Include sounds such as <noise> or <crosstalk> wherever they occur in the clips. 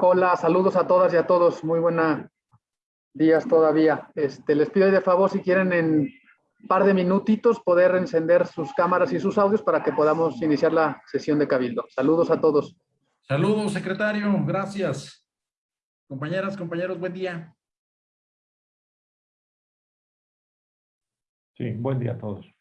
Hola, saludos a todas y a todos. Muy buenos días todavía. Este, les pido de favor si quieren en un par de minutitos poder encender sus cámaras y sus audios para que podamos iniciar la sesión de Cabildo. Saludos a todos. Saludos, secretario. Gracias. Compañeras, compañeros, buen día. Sí, buen día a todos.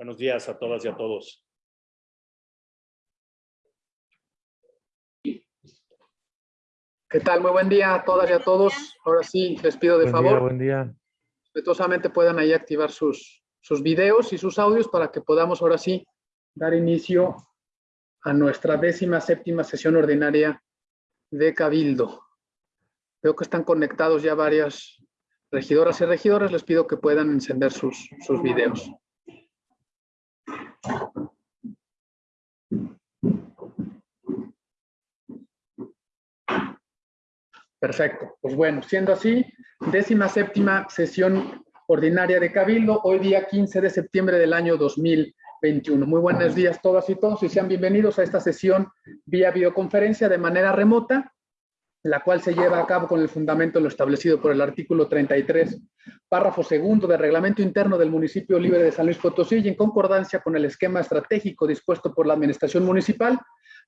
Buenos días a todas y a todos. ¿Qué tal? Muy buen día a todas y a todos. Ahora sí, les pido de Buen favor, día, buen día. respetuosamente puedan ahí activar sus, sus videos y sus audios para que podamos ahora sí dar inicio a nuestra décima séptima sesión ordinaria de Cabildo. Veo que están conectados ya varias regidoras y regidores. Les pido que puedan encender sus, sus videos. Perfecto. Pues bueno, siendo así, décima séptima sesión ordinaria de Cabildo, hoy día 15 de septiembre del año 2021. Muy buenos días todas y todos y sean bienvenidos a esta sesión vía videoconferencia de manera remota, la cual se lleva a cabo con el fundamento lo establecido por el artículo 33, párrafo segundo del reglamento interno del municipio libre de San Luis Potosí y en concordancia con el esquema estratégico dispuesto por la administración municipal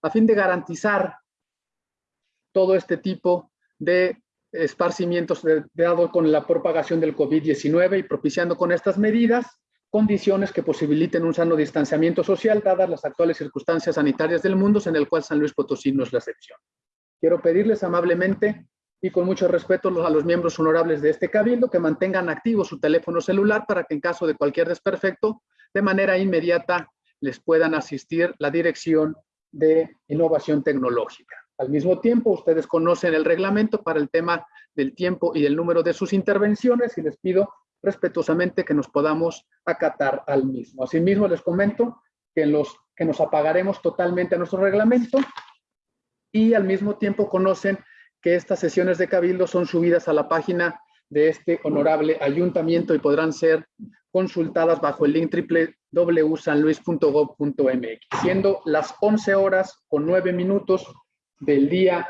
a fin de garantizar todo este tipo de esparcimientos de- dado con la propagación del COVID-19 y propiciando con estas medidas condiciones que posibiliten un sano distanciamiento social dadas las actuales circunstancias sanitarias del mundo en el cual San Luis Potosí no es la excepción. Quiero pedirles amablemente y con mucho respeto a los miembros honorables de este cabildo que mantengan activo su teléfono celular para que en caso de cualquier desperfecto, de manera inmediata les puedan asistir la dirección de innovación tecnológica. Al mismo tiempo, ustedes conocen el reglamento para el tema del tiempo y del número de sus intervenciones y les pido respetuosamente que nos podamos acatar al mismo. Asimismo, les comento que, los, que nos apagaremos totalmente a nuestro reglamento y al mismo tiempo conocen que estas sesiones de Cabildo son subidas a la página de este honorable ayuntamiento y podrán ser consultadas bajo el link www.sanluis.gov.mx, siendo las 11 horas con 9 minutos del día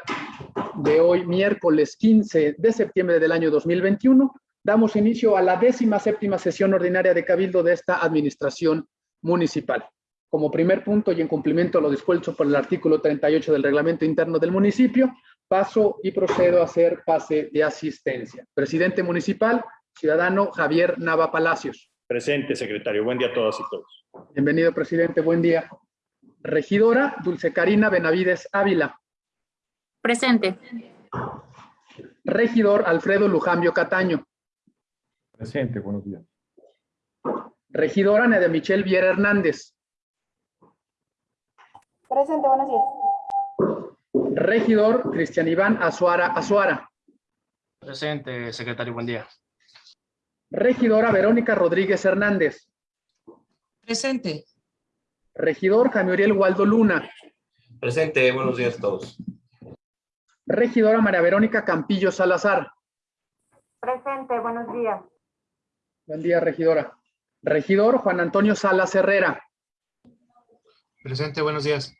de hoy, miércoles 15 de septiembre del año 2021. Damos inicio a la décima séptima sesión ordinaria de Cabildo de esta administración municipal. Como primer punto y en cumplimiento a lo dispuesto por el artículo 38 del reglamento interno del municipio, paso y procedo a hacer pase de asistencia. Presidente municipal, ciudadano Javier Nava Palacios. Presente, secretario. Buen día a todas y todos. Bienvenido, presidente. Buen día. Regidora Dulce Carina Benavides Ávila. Presente. Regidor Alfredo Lujambio Cataño. Presente, buenos días. Regidora Nede Michelle Viera Hernández. Presente, buenos días. Regidor Cristian Iván Azuara Azuara. Presente, secretario, buen día. Regidora Verónica Rodríguez Hernández. Presente. Regidor Jaime Uriel Waldo Luna. Presente, buenos días a todos. Regidora María Verónica Campillo Salazar. Presente, buenos días. Buen día, regidora. Regidor Juan Antonio Salas Herrera. Presente, buenos días.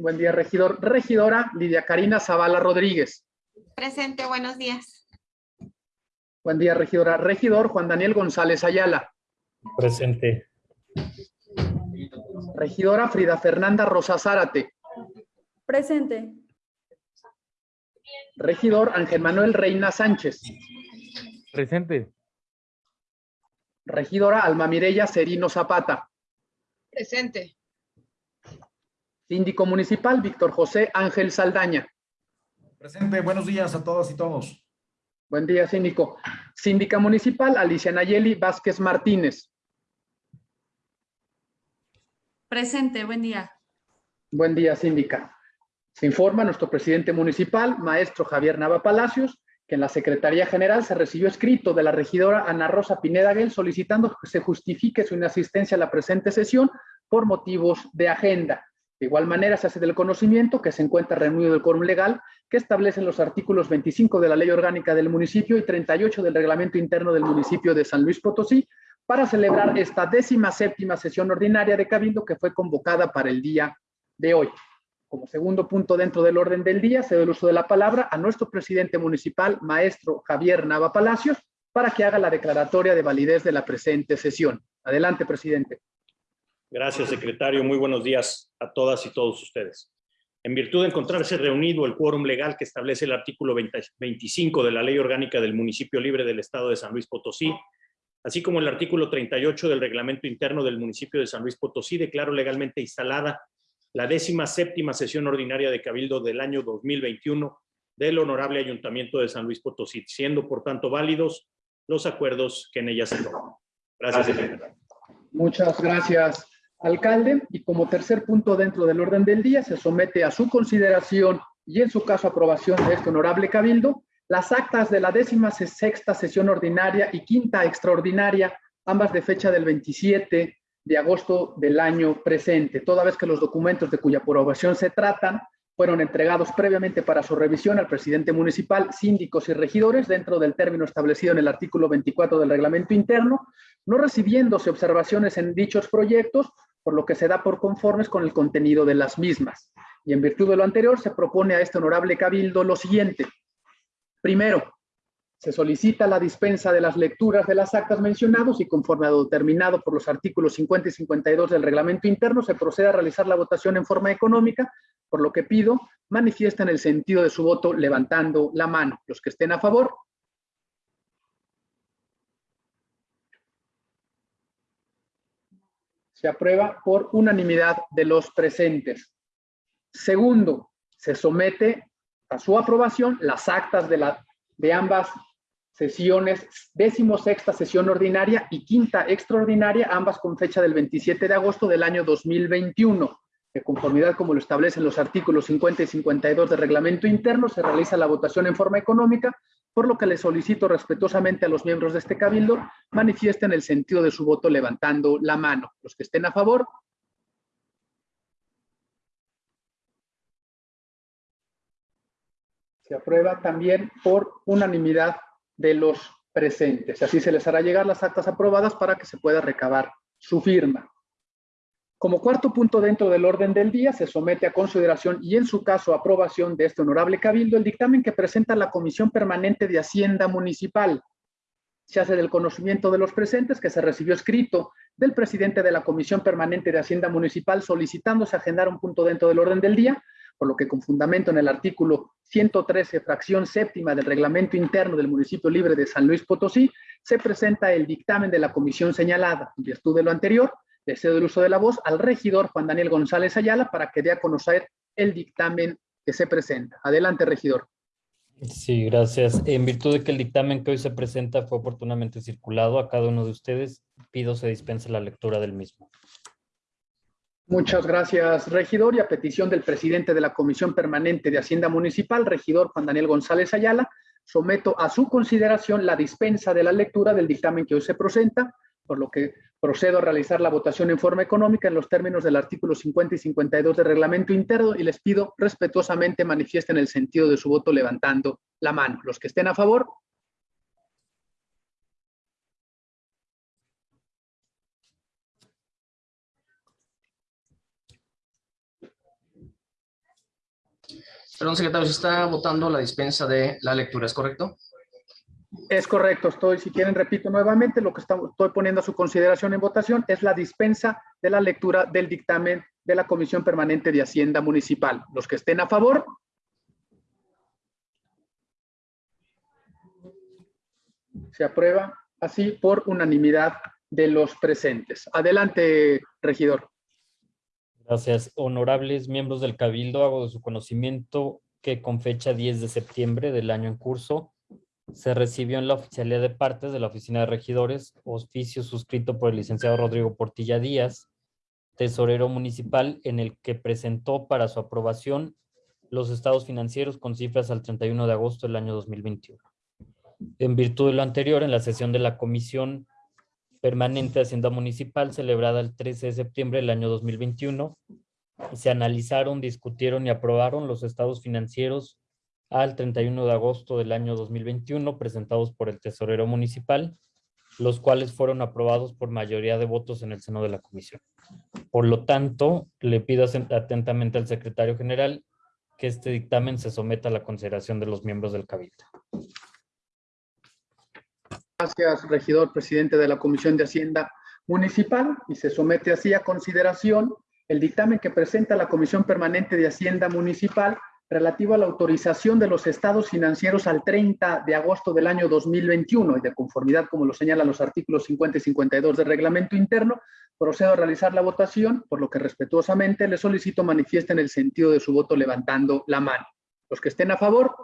Buen día, regidor. Regidora Lidia Karina Zavala Rodríguez. Presente, buenos días. Buen día, regidora. Regidor Juan Daniel González Ayala. Presente. Regidora Frida Fernanda Rosa Zárate. Presente. Regidor Ángel Manuel Reina Sánchez. Presente. Regidora Alma Mireya Serino Zapata. Presente. Síndico municipal Víctor José Ángel Saldaña. Presente, buenos días a todas y todos. Buen día, síndico. Síndica municipal Alicia Nayeli Vázquez Martínez. Presente, buen día. Buen día, síndica. Se informa nuestro presidente municipal, maestro Javier Nava Palacios, que en la Secretaría General se recibió escrito de la regidora Ana Rosa Pineda Guel solicitando que se justifique su inasistencia a la presente sesión por motivos de agenda. De igual manera, se hace del conocimiento que se encuentra reunido el quórum legal que establecen los artículos 25 de la Ley Orgánica del Municipio y 38 del Reglamento Interno del Municipio de San Luis Potosí para celebrar esta décima séptima sesión ordinaria de Cabildo que fue convocada para el día de hoy. Como segundo punto dentro del orden del día, se da el uso de la palabra a nuestro presidente municipal, maestro Javier Nava Palacios, para que haga la declaratoria de validez de la presente sesión. Adelante, presidente. Gracias, secretario. Muy buenos días a todas y todos ustedes. En virtud de encontrarse reunido el quórum legal que establece el artículo 20 25 de la Ley Orgánica del Municipio Libre del Estado de San Luis Potosí, así como el artículo 38 del Reglamento Interno del Municipio de San Luis Potosí, declaro legalmente instalada la décima séptima sesión ordinaria de Cabildo del año 2021 del Honorable Ayuntamiento de San Luis Potosí, siendo por tanto válidos los acuerdos que en ella se toman. Gracias, secretario. Muchas gracias, alcalde. Y como tercer punto dentro del orden del día, se somete a su consideración y en su caso aprobación de este honorable cabildo, las actas de la décima sexta sesión ordinaria y quinta extraordinaria, ambas de fecha del 27 de agosto del año presente, toda vez que los documentos de cuya aprobación se tratan fueron entregados previamente para su revisión al presidente municipal, síndicos y regidores dentro del término establecido en el artículo 24 del reglamento interno, no recibiéndose observaciones en dichos proyectos, por lo que se da por conformes con el contenido de las mismas. Y en virtud de lo anterior, se propone a este honorable cabildo lo siguiente. Primero, se solicita la dispensa de las lecturas de las actas mencionados y conforme a lo determinado por los artículos 50 y 52 del reglamento interno, se procede a realizar la votación en forma económica, por lo que pido manifiesten el sentido de su voto levantando la mano. Los que estén a favor. Se aprueba por unanimidad de los presentes. Segundo, se somete a su aprobación las actas de, la, de ambas sesiones, décimo sexta sesión ordinaria y quinta extraordinaria, ambas con fecha del 27 de agosto del año 2021. De conformidad como lo establecen los artículos 50 y 52 del reglamento interno, se realiza la votación en forma económica, por lo que le solicito respetuosamente a los miembros de este cabildo manifiesten el sentido de su voto levantando la mano. Los que estén a favor. Se aprueba también por unanimidad de los presentes. Así se les hará llegar las actas aprobadas para que se pueda recabar su firma. Como cuarto punto dentro del orden del día, se somete a consideración y en su caso aprobación de este honorable cabildo el dictamen que presenta la Comisión Permanente de Hacienda Municipal. Se hace del conocimiento de los presentes que se recibió escrito del presidente de la Comisión Permanente de Hacienda Municipal solicitándose agendar un punto dentro del orden del día, por lo que con fundamento en el artículo 113, fracción séptima del reglamento interno del municipio libre de San Luis Potosí, se presenta el dictamen de la comisión señalada. En virtud de lo anterior, le cedo el uso de la voz al regidor Juan Daniel González Ayala para que dé a conocer el dictamen que se presenta. Adelante, regidor. Sí, gracias. En virtud de que el dictamen que hoy se presenta fue oportunamente circulado a cada uno de ustedes, pido se dispense la lectura del mismo. Muchas gracias, regidor. Y a petición del presidente de la Comisión Permanente de Hacienda Municipal, regidor Juan Daniel González Ayala, someto a su consideración la dispensa de la lectura del dictamen que hoy se presenta, por lo que procedo a realizar la votación en forma económica en los términos del artículo 50 y 52 del reglamento interno y les pido respetuosamente manifiesten el sentido de su voto levantando la mano. Los que estén a favor, Perdón, secretario, se está votando la dispensa de la lectura, ¿es correcto? Es correcto, estoy, si quieren, repito nuevamente, lo que estoy poniendo a su consideración en votación es la dispensa de la lectura del dictamen de la Comisión Permanente de Hacienda Municipal. Los que estén a favor. Se aprueba así por unanimidad de los presentes. Adelante, regidor. Gracias. Honorables miembros del Cabildo, hago de su conocimiento que con fecha 10 de septiembre del año en curso, se recibió en la oficialidad de partes de la Oficina de Regidores oficio suscrito por el licenciado Rodrigo Portilla Díaz, tesorero municipal, en el que presentó para su aprobación los estados financieros con cifras al 31 de agosto del año 2021. En virtud de lo anterior, en la sesión de la Comisión Permanente de Hacienda Municipal, celebrada el 13 de septiembre del año 2021, se analizaron, discutieron y aprobaron los estados financieros al 31 de agosto del año 2021 presentados por el tesorero municipal, los cuales fueron aprobados por mayoría de votos en el seno de la comisión. Por lo tanto, le pido atentamente al secretario general que este dictamen se someta a la consideración de los miembros del cabildo. Gracias, regidor, presidente de la Comisión de Hacienda Municipal, y se somete así a consideración el dictamen que presenta la Comisión Permanente de Hacienda Municipal relativo a la autorización de los estados financieros al 30 de agosto del año 2021 y de conformidad, como lo señalan los artículos 50 y 52 del reglamento interno, procedo a realizar la votación, por lo que respetuosamente le solicito manifiesten el sentido de su voto levantando la mano. Los que estén a favor.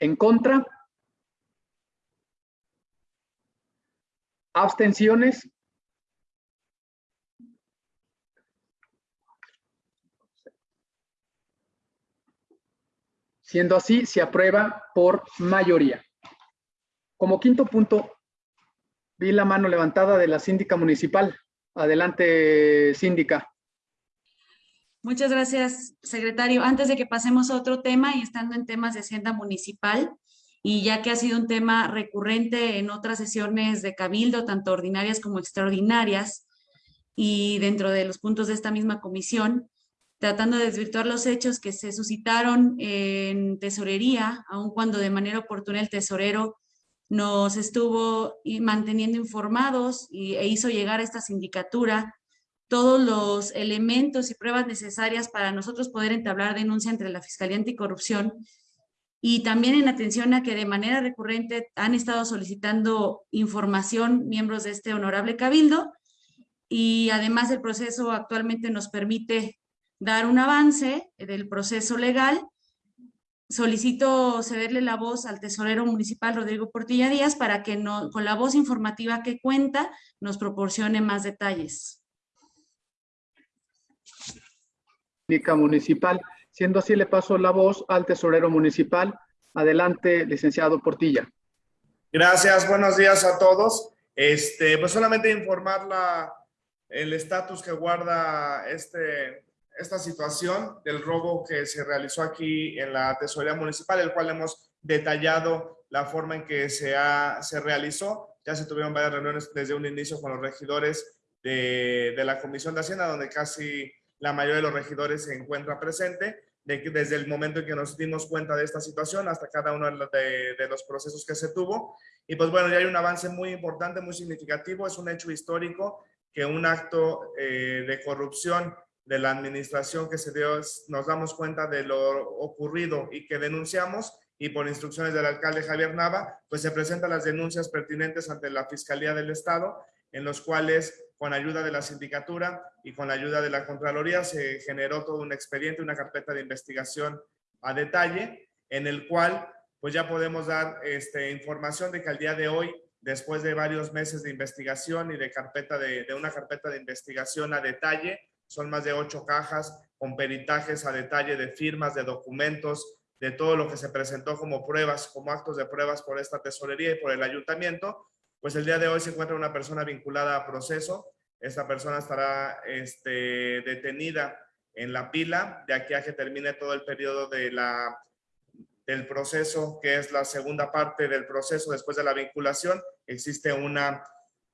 En contra. Abstenciones. Siendo así, se aprueba por mayoría. Como quinto punto, vi la mano levantada de la síndica municipal. Adelante, síndica. Muchas gracias, secretario. Antes de que pasemos a otro tema y estando en temas de hacienda municipal, y ya que ha sido un tema recurrente en otras sesiones de cabildo, tanto ordinarias como extraordinarias, y dentro de los puntos de esta misma comisión, tratando de desvirtuar los hechos que se suscitaron en tesorería, aun cuando de manera oportuna el tesorero nos estuvo manteniendo informados e hizo llegar a esta sindicatura todos los elementos y pruebas necesarias para nosotros poder entablar denuncia entre la Fiscalía Anticorrupción y también en atención a que de manera recurrente han estado solicitando información miembros de este honorable cabildo y además el proceso actualmente nos permite dar un avance del proceso legal. Solicito cederle la voz al tesorero municipal Rodrigo Portilla Díaz para que no, con la voz informativa que cuenta nos proporcione más detalles. Municipal. Siendo así, le paso la voz al tesorero municipal. Adelante, licenciado Portilla. Gracias, buenos días a todos. Este, pues solamente informar la, el estatus que guarda este, esta situación del robo que se realizó aquí en la tesorería municipal, el cual hemos detallado la forma en que se, ha, se realizó. Ya se tuvieron varias reuniones desde un inicio con los regidores de, de la Comisión de Hacienda, donde casi la mayoría de los regidores se encuentra presente, desde el momento en que nos dimos cuenta de esta situación hasta cada uno de, de los procesos que se tuvo. Y pues bueno, ya hay un avance muy importante, muy significativo, es un hecho histórico que un acto eh, de corrupción de la administración que se dio, nos damos cuenta de lo ocurrido y que denunciamos y por instrucciones del alcalde Javier Nava, pues se presentan las denuncias pertinentes ante la Fiscalía del Estado, en los cuales con ayuda de la sindicatura y con la ayuda de la Contraloría se generó todo un expediente, una carpeta de investigación a detalle, en el cual pues ya podemos dar este, información de que al día de hoy, después de varios meses de investigación y de, carpeta de, de una carpeta de investigación a detalle, son más de ocho cajas con peritajes a detalle de firmas, de documentos, de todo lo que se presentó como pruebas, como actos de pruebas por esta tesorería y por el ayuntamiento, pues el día de hoy se encuentra una persona vinculada a proceso. Esta persona estará este, detenida en la pila de aquí a que termine todo el periodo de la, del proceso, que es la segunda parte del proceso después de la vinculación. Existe una,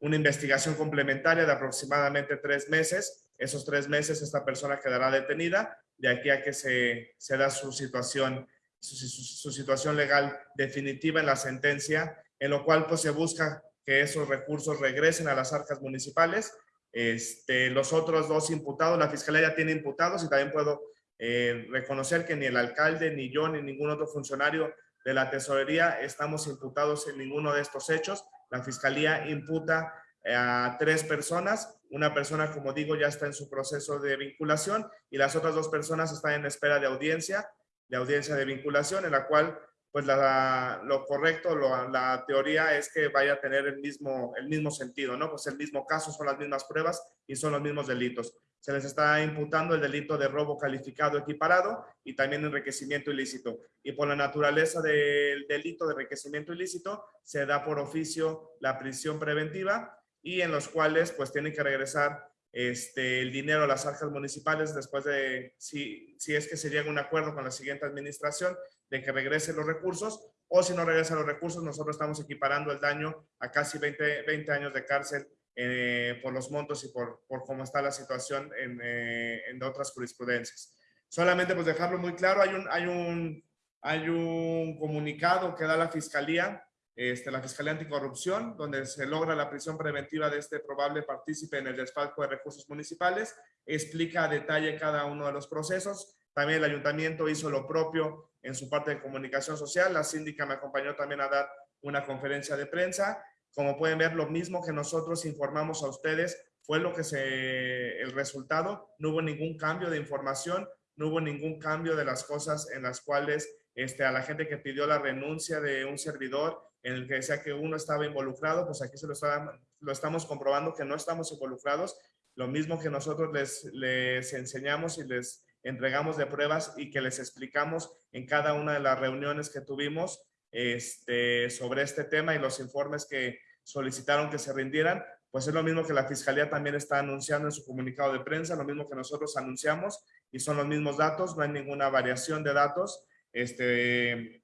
una investigación complementaria de aproximadamente tres meses. Esos tres meses esta persona quedará detenida de aquí a que se, se da su situación, su, su, situación legal definitiva en la sentencia, en lo cual pues se busca que esos recursos regresen a las arcas municipales. Este, los otros dos imputados, la Fiscalía ya tiene imputados y también puedo eh, reconocer que ni el alcalde, ni yo, ni ningún otro funcionario de la tesorería estamos imputados en ninguno de estos hechos. La Fiscalía imputa eh, a tres personas. Una persona, como digo, ya está en su proceso de vinculación y las otras dos personas están en espera de audiencia, de audiencia de vinculación, en la cual pues lo correcto, la teoría es que vaya a tener el mismo, el mismo sentido, ¿no? Pues el mismo caso, son las mismas pruebas y son los mismos delitos. Se les está imputando el delito de robo calificado equiparado y también enriquecimiento ilícito. Y por la naturaleza del delito de enriquecimiento ilícito, se da por oficio la prisión preventiva y en los cuales pues tienen que regresar este, el dinero a las arcas municipales después de, si, si es que se llega a un acuerdo con la siguiente administración, de que regresen los recursos, o si no regresan los recursos, nosotros estamos equiparando el daño a casi 20, 20 años de cárcel eh, por los montos y por, por cómo está la situación en, eh, en otras jurisprudencias. Solamente pues dejarlo muy claro, hay un, hay un, hay un comunicado que da la Fiscalía este, la Fiscalía Anticorrupción, donde se logra la prisión preventiva de este probable partícipe en el desfalco de recursos municipales, explica a detalle cada uno de los procesos. También el ayuntamiento hizo lo propio en su parte de comunicación social. La síndica me acompañó también a dar una conferencia de prensa. Como pueden ver, lo mismo que nosotros informamos a ustedes fue lo que se, el resultado. No hubo ningún cambio de información, no hubo ningún cambio de las cosas en las cuales este, a la gente que pidió la renuncia de un servidor en el que decía que uno estaba involucrado, pues aquí se lo, está, lo estamos comprobando que no estamos involucrados. Lo mismo que nosotros les, les enseñamos y les entregamos de pruebas y que les explicamos en cada una de las reuniones que tuvimos este, sobre este tema y los informes que solicitaron que se rindieran, pues es lo mismo que la Fiscalía también está anunciando en su comunicado de prensa, lo mismo que nosotros anunciamos y son los mismos datos, no hay ninguna variación de datos. Este,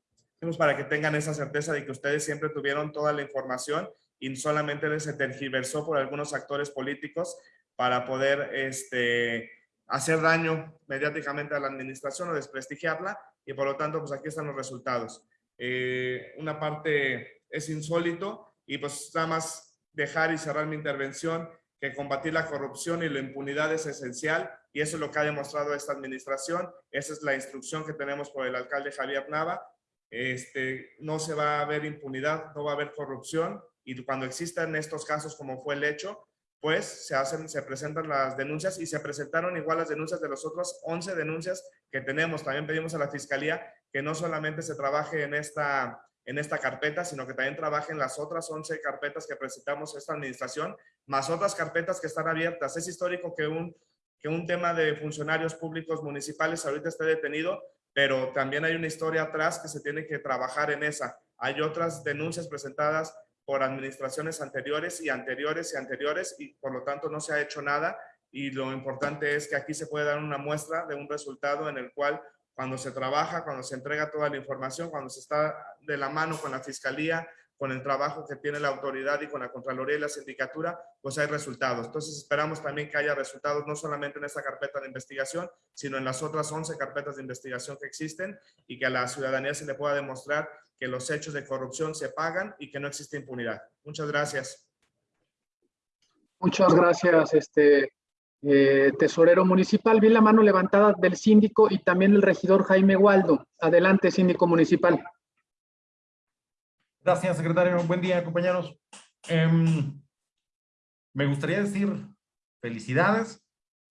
para que tengan esa certeza de que ustedes siempre tuvieron toda la información y solamente se tergiversó por algunos actores políticos para poder este, hacer daño mediáticamente a la administración o desprestigiarla y por lo tanto pues aquí están los resultados. Eh, una parte es insólito y pues nada más dejar y cerrar mi intervención que combatir la corrupción y la impunidad es esencial y eso es lo que ha demostrado esta administración. Esa es la instrucción que tenemos por el alcalde Javier Nava este, no se va a haber impunidad, no va a haber corrupción y cuando existan estos casos como fue el hecho, pues se hacen, se presentan las denuncias y se presentaron igual las denuncias de los otros 11 denuncias que tenemos. También pedimos a la Fiscalía que no solamente se trabaje en esta, en esta carpeta, sino que también trabaje en las otras 11 carpetas que presentamos esta administración, más otras carpetas que están abiertas. Es histórico que un, que un tema de funcionarios públicos municipales ahorita esté detenido pero también hay una historia atrás que se tiene que trabajar en esa. Hay otras denuncias presentadas por administraciones anteriores y anteriores y anteriores y por lo tanto no se ha hecho nada y lo importante es que aquí se puede dar una muestra de un resultado en el cual cuando se trabaja, cuando se entrega toda la información, cuando se está de la mano con la fiscalía, con el trabajo que tiene la autoridad y con la Contraloría y la Sindicatura, pues hay resultados. Entonces esperamos también que haya resultados no solamente en esta carpeta de investigación, sino en las otras 11 carpetas de investigación que existen y que a la ciudadanía se le pueda demostrar que los hechos de corrupción se pagan y que no existe impunidad. Muchas gracias. Muchas gracias, este eh, tesorero municipal. Vi la mano levantada del síndico y también el regidor Jaime Waldo. Adelante, síndico municipal. Gracias, secretario. Buen día, compañeros. Em, me gustaría decir felicidades,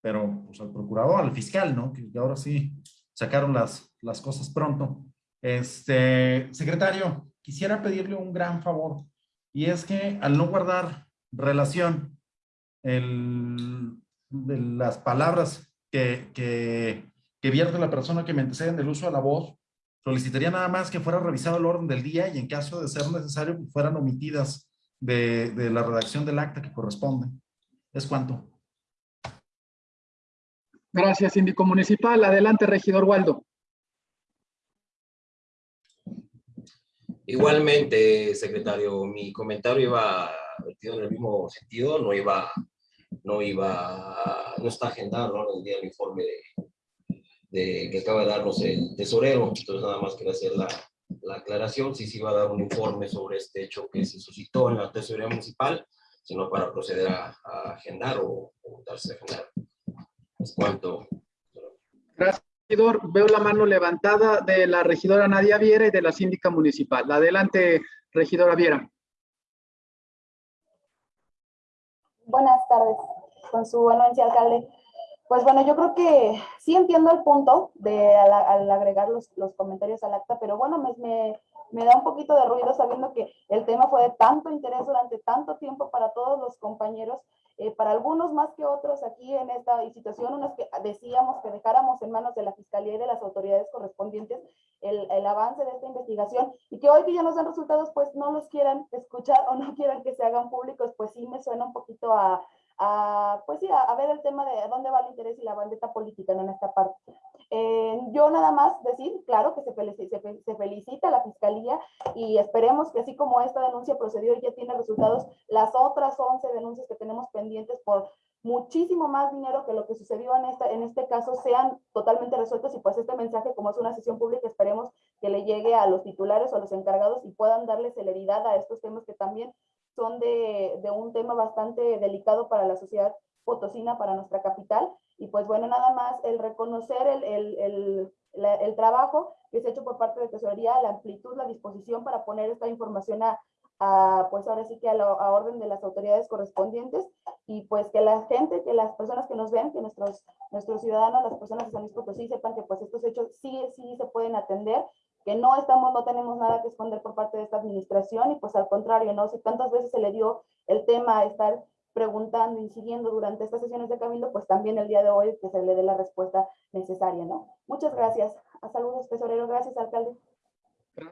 pero pues, al procurador, al fiscal, ¿no? Que ahora sí sacaron las, las cosas pronto. Este, secretario, quisiera pedirle un gran favor y es que al no guardar relación el, de las palabras que, que, vierte la persona que me antecede del uso de la voz, solicitaría nada más que fuera revisado el orden del día y en caso de ser necesario pues, fueran omitidas de, de la redacción del acta que corresponde. Es cuanto. Gracias, síndico municipal. Adelante, regidor Waldo. Igualmente, secretario, mi comentario iba vertido en el mismo sentido, no iba, no iba, no está agendado el día del informe de, de, que acaba de darnos el tesorero, entonces nada más quería hacer la, la aclaración, si se iba a dar un informe sobre este hecho que se suscitó en la tesorería municipal, sino para proceder a, a agendar o, o darse a agendar. Es cuanto. Gracias, Veo la mano levantada de la regidora Nadia Viera y de la síndica municipal. Adelante, regidora Viera. Buenas tardes, con su anuencia, alcalde. Pues bueno, yo creo que sí entiendo el punto de al, agregar los, comentarios al acta, pero bueno, me, da un poquito de ruido sabiendo que el tema fue de tanto interés durante tanto tiempo para todos los compañeros, eh, para algunos más que otros aquí en esta situación, unos que decíamos que dejáramos en manos de la Fiscalía y de las autoridades correspondientes el, avance de esta investigación y que hoy que ya nos dan resultados, pues no los quieran escuchar o no <laughs> quieran que se hagan públicos, pues sí me suena un poquito a a, pues sí, a, ver el tema de dónde va el interés y la bandeta política en esta parte. Eh, yo nada más decir, claro, que se felicita, a la Fiscalía y esperemos que así como esta denuncia procedió y ya tiene resultados, las otras 11 denuncias que tenemos pendientes por muchísimo más dinero que lo que sucedió en, esta, en este caso sean totalmente resueltos y pues este mensaje como es una sesión pública esperemos que le llegue a los titulares o a los encargados y puedan darle celeridad a estos temas que también son de, de, un tema bastante delicado para la sociedad potosina, para nuestra capital. Y pues bueno, nada más el reconocer el, el, el, la, el trabajo que se ha hecho por parte de Tesorería, la amplitud, la disposición para poner esta información a, a pues ahora sí que a, a orden de las autoridades correspondientes y pues que la gente, que las personas que nos ven, que nuestros, nuestros ciudadanos, las personas de San Luis Potosí sepan que pues estos hechos sí, sí se pueden atender que no estamos, no tenemos nada que esconder por parte de esta administración y pues al contrario, ¿no? Si tantas veces se le dio el tema a estar preguntando, incidiendo durante estas sesiones de Cabildo, pues también el día de hoy que se le dé la respuesta necesaria, ¿no? Muchas gracias. A saludos, tesorero. Gracias, alcalde.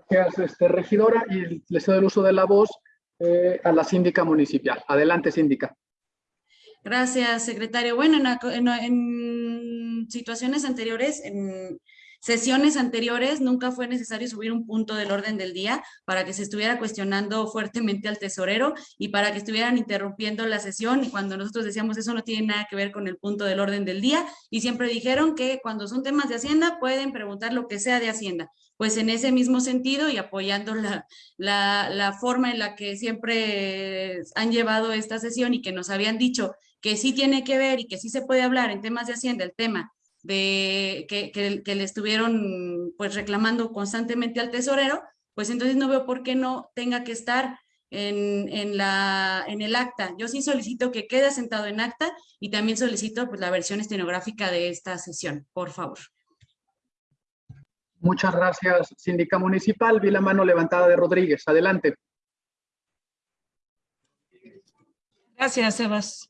Gracias, este, regidora. Y le cedo el uso de la voz eh, a la síndica municipal. Adelante, síndica. Gracias, secretario. Bueno, en, en, en situaciones anteriores, en sesiones anteriores nunca fue necesario subir un punto del orden del día para que se estuviera cuestionando fuertemente al tesorero y para que estuvieran interrumpiendo la sesión y cuando nosotros decíamos eso no tiene nada que ver con el punto del orden del día y siempre dijeron que cuando son temas de Hacienda pueden preguntar lo que sea de Hacienda. Pues en ese mismo sentido y apoyando la, la, forma en la que siempre han llevado esta sesión y que nos habían dicho que sí tiene que ver y que sí se puede hablar en temas de Hacienda, el tema de que, que, que, le estuvieron pues reclamando constantemente al tesorero, pues entonces no veo por qué no tenga que estar en, en, la, en el acta. Yo sí solicito que quede sentado en acta y también solicito pues, la versión estenográfica de esta sesión, por favor. Muchas gracias, síndica municipal. Vi la mano levantada de Rodríguez. Adelante. Gracias, Sebas.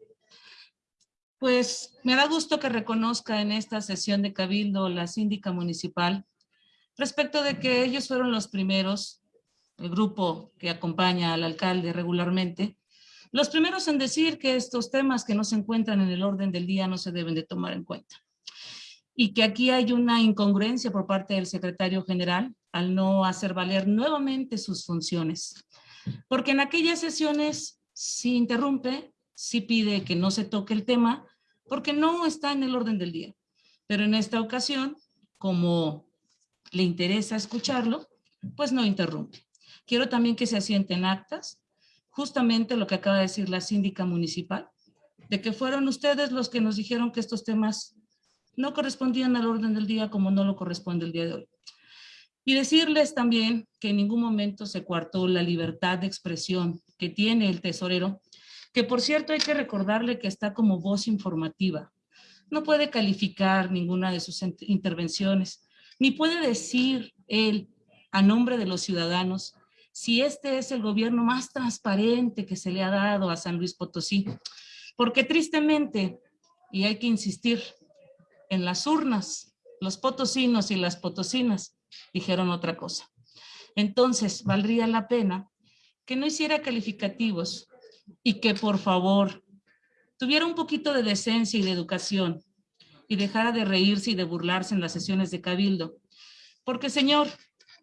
Pues me da gusto que reconozca en esta sesión de Cabildo la síndica municipal respecto de que ellos fueron los primeros el grupo que acompaña al alcalde regularmente, los primeros en decir que estos temas que no se encuentran en el orden del día no se deben de tomar en cuenta. Y que aquí hay una incongruencia por parte del secretario general al no hacer valer nuevamente sus funciones. Porque en aquellas sesiones sí interrumpe, sí pide que no se toque el tema, porque no está en el orden del día. Pero en esta ocasión, como le interesa escucharlo, pues no interrumpe. Quiero también que se asienten actas, justamente lo que acaba de decir la síndica municipal, de que fueron ustedes los que nos dijeron que estos temas no correspondían al orden del día como no lo corresponde el día de hoy. Y decirles también que en ningún momento se coartó la libertad de expresión que tiene el tesorero, que por cierto hay que recordarle que está como voz informativa. No puede calificar ninguna de sus intervenciones, ni puede decir él a nombre de los ciudadanos si este es el gobierno más transparente que se le ha dado a San Luis Potosí. Porque tristemente, y hay que insistir, en las urnas, los potosinos y las potosinas dijeron otra cosa. Entonces, valdría la pena que no hiciera calificativos y que por favor tuviera un poquito de decencia y de educación y dejara de reírse y de burlarse en las sesiones de cabildo. Porque, señor,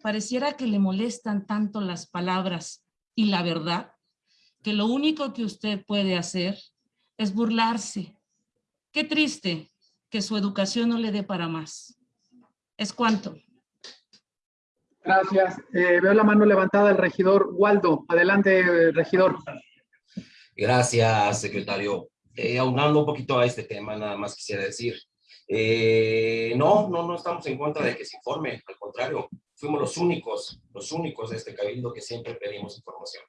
pareciera que le molestan tanto las palabras y la verdad, que lo único que usted puede hacer es burlarse. Qué triste que su educación no le dé para más. Es cuanto. Gracias. Eh, veo la mano levantada del regidor Waldo. Adelante, regidor. Gracias, secretario. Eh, aunando un poquito a este tema, nada más quisiera decir. Eh, no, no, no estamos en contra de que se informe, al contrario, fuimos los únicos, los únicos de este cabildo que siempre pedimos información.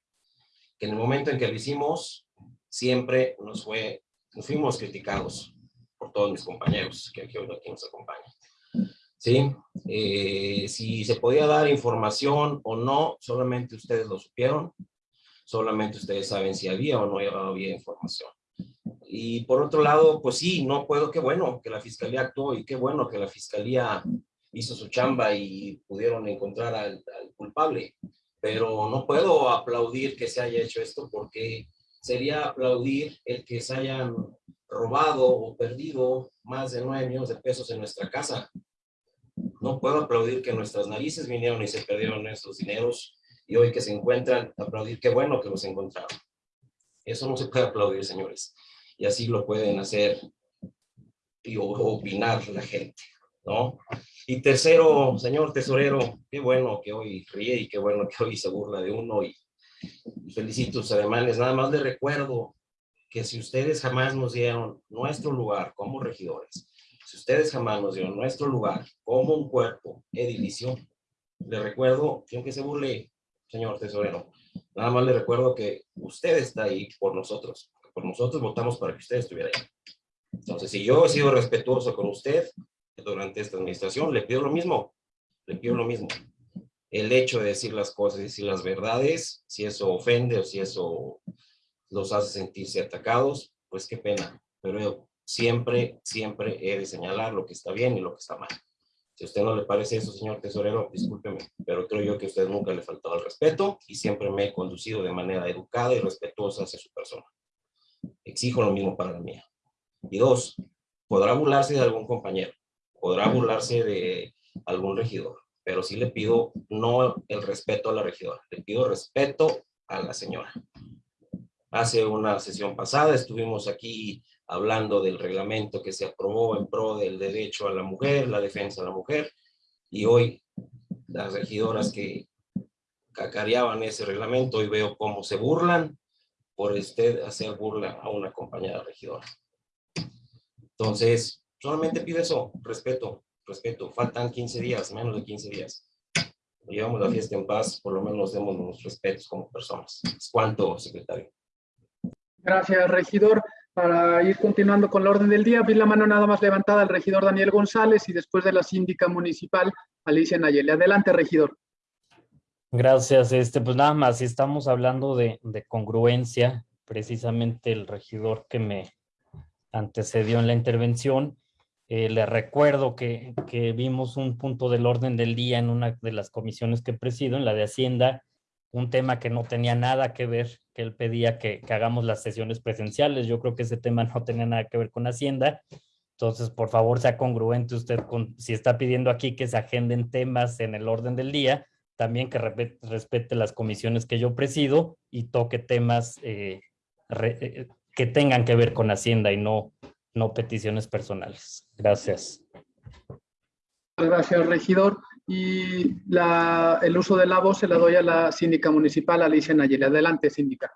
Que en el momento en que lo hicimos, siempre nos fue, nos fuimos criticados por todos mis compañeros que aquí, aquí nos acompañan. ¿sí? Eh, si se podía dar información o no, solamente ustedes lo supieron, solamente ustedes saben si había o no había información. Y por otro lado, pues sí, no puedo, qué bueno que la fiscalía actuó y qué bueno que la fiscalía hizo su chamba y pudieron encontrar al, culpable, pero no puedo aplaudir que se haya hecho esto porque sería aplaudir el que se hayan robado o perdido más de nueve millones de pesos en nuestra casa. No puedo aplaudir que nuestras narices vinieron y se perdieron esos dineros y hoy que se encuentran, aplaudir qué bueno que los encontraron. Eso no se puede aplaudir, señores. Y así lo pueden hacer y opinar la gente, ¿no? Y tercero, señor tesorero, qué bueno que hoy ríe y qué bueno que hoy se burla de uno y, felicito sus ademanes. Nada más le recuerdo que si ustedes jamás nos dieron nuestro lugar como regidores, si ustedes jamás nos dieron nuestro lugar como un cuerpo edilicio, le recuerdo, aunque se burle, señor tesorero, nada más le recuerdo que usted está ahí por nosotros. Por nosotros votamos para que usted estuviera ahí. Entonces, si yo he sido respetuoso con usted durante esta administración, le pido lo mismo. Le pido lo mismo. El hecho de decir las cosas y decir las verdades, si eso ofende o si eso los hace sentirse atacados, pues qué pena. Pero yo siempre, siempre he de señalar lo que está bien y lo que está mal. Si a usted no le parece eso, señor tesorero, discúlpeme, pero creo yo que a usted nunca le faltado el respeto y siempre me he conducido de manera educada y respetuosa hacia su persona. Exijo lo mismo para la mía. Y dos, podrá burlarse de algún compañero, podrá burlarse de algún regidor, pero sí le pido no el respeto a la regidora, le pido respeto a la señora. Hace una sesión pasada estuvimos aquí hablando del reglamento que se aprobó en pro del derecho a la mujer, la defensa de la mujer, y hoy las regidoras que cacareaban ese reglamento, hoy veo cómo se burlan por usted hacer burla a una compañera regidora. Entonces, solamente pido eso, respeto, respeto. Faltan 15 días, menos de 15 días. Llevamos la fiesta en paz, por lo menos demos los respetos como personas. ¿Cuánto, secretario? Gracias, regidor para ir continuando con la orden del día, vi la mano nada más levantada al regidor Daniel González y después de la síndica municipal, Alicia Nayeli. Adelante, regidor. Gracias. Este, pues nada más, si estamos hablando de, congruencia, precisamente el regidor que me antecedió en la intervención, eh, le recuerdo que, que, vimos un punto del orden del día en una de las comisiones que presido, en la de Hacienda, un tema que no tenía nada que ver, que él pedía que, hagamos las sesiones presenciales. Yo creo que ese tema no tenía nada que ver con Hacienda. Entonces, por favor, sea congruente usted con, si está pidiendo aquí que se agenden temas en el orden del día, también que respete, las comisiones que yo presido y toque temas eh, eh, que tengan que ver con Hacienda y no, no peticiones personales. Gracias. Gracias, regidor. Y la, el uso de la voz se la doy a la síndica municipal, Alicia Nayeli. Adelante, síndica.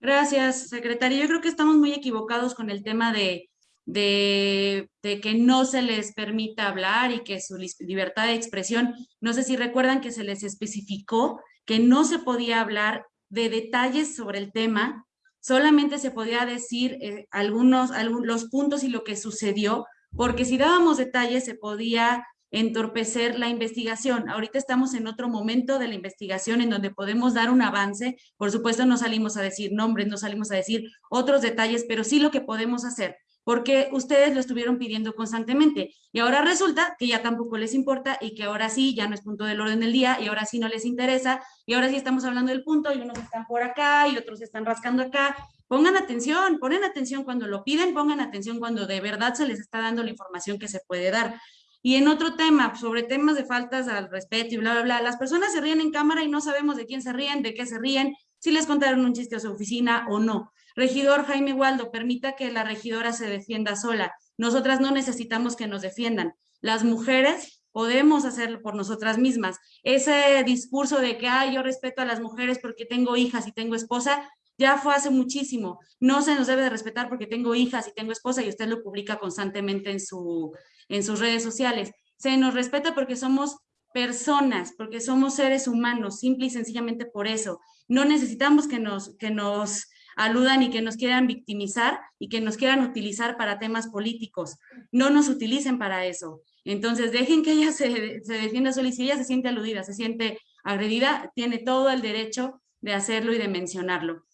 Gracias, secretario. Yo creo que estamos muy equivocados con el tema de, de, de, que no se les permita hablar y que su libertad de expresión, no sé si recuerdan que se les especificó que no se podía hablar de detalles sobre el tema, solamente se podía decir eh, algunos, algunos los puntos y lo que sucedió, porque si dábamos detalles se podía entorpecer la investigación. Ahorita estamos en otro momento de la investigación en donde podemos dar un avance. Por supuesto, no salimos a decir nombres, no salimos a decir otros detalles, pero sí lo que podemos hacer, porque ustedes lo estuvieron pidiendo constantemente. Y ahora resulta que ya tampoco les importa y que ahora sí ya no es punto del orden del día y ahora sí no les interesa y ahora sí estamos hablando del punto y unos están por acá y otros están rascando acá. Pongan atención, ponen atención cuando lo piden, pongan atención cuando de verdad se les está dando la información que se puede dar. Y en otro tema, sobre temas de faltas al respeto y bla, bla, bla, las personas se ríen en cámara y no sabemos de quién se ríen, de qué se ríen, si les contaron un chiste a su oficina o no. Regidor Jaime Waldo, permita que la regidora se defienda sola. Nosotras no necesitamos que nos defiendan. Las mujeres podemos hacerlo por nosotras mismas. Ese discurso de que, ay, yo respeto a las mujeres porque tengo hijas y tengo esposa, ya fue hace muchísimo. No se nos debe de respetar porque tengo hijas y tengo esposa y usted lo publica constantemente en, su, en sus redes sociales. Se nos respeta porque somos personas, porque somos seres humanos, simple y sencillamente por eso. No necesitamos que nos, que nos aludan y que nos quieran victimizar y que nos quieran utilizar para temas políticos. No nos utilicen para eso. Entonces, dejen que ella <laughs> se, se defienda sola y si ella se siente aludida, se siente agredida, tiene todo el derecho de hacerlo y de mencionarlo.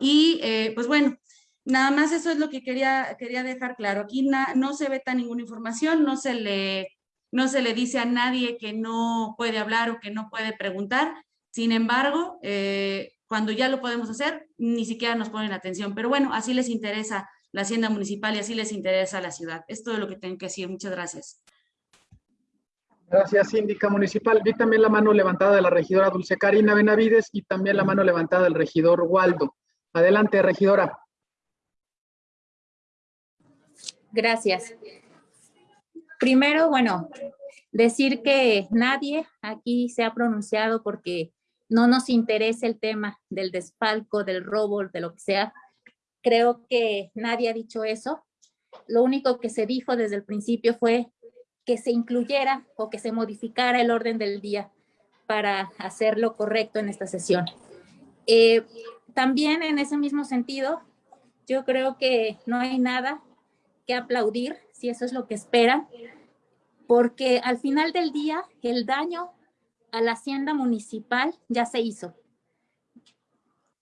Y eh, pues bueno, nada más eso es lo que quería, quería dejar claro. Aquí no se veta ninguna información, no se, le, no se le dice a nadie que no puede hablar o que no puede preguntar. Sin embargo, eh, cuando ya lo podemos hacer, ni siquiera nos ponen atención. Pero bueno, así les interesa la hacienda municipal y así les interesa la ciudad. Es todo lo que tengo que decir. Muchas gracias. Gracias, síndica municipal. Vi también la mano levantada de la regidora Dulce Karina Benavides y también la mano levantada del regidor Waldo. Adelante, regidora. Gracias. Primero, bueno, decir que nadie aquí se ha pronunciado porque no nos interesa el tema del desfalco, del robo, de lo que sea. Creo que nadie ha dicho eso. Lo único que se dijo desde el principio fue que se incluyera o que se modificara el orden del día para hacerlo correcto en esta sesión. Eh, también en ese mismo sentido, yo creo que no hay nada que aplaudir, si eso es lo que esperan, porque al final del día el daño a la hacienda municipal ya se hizo.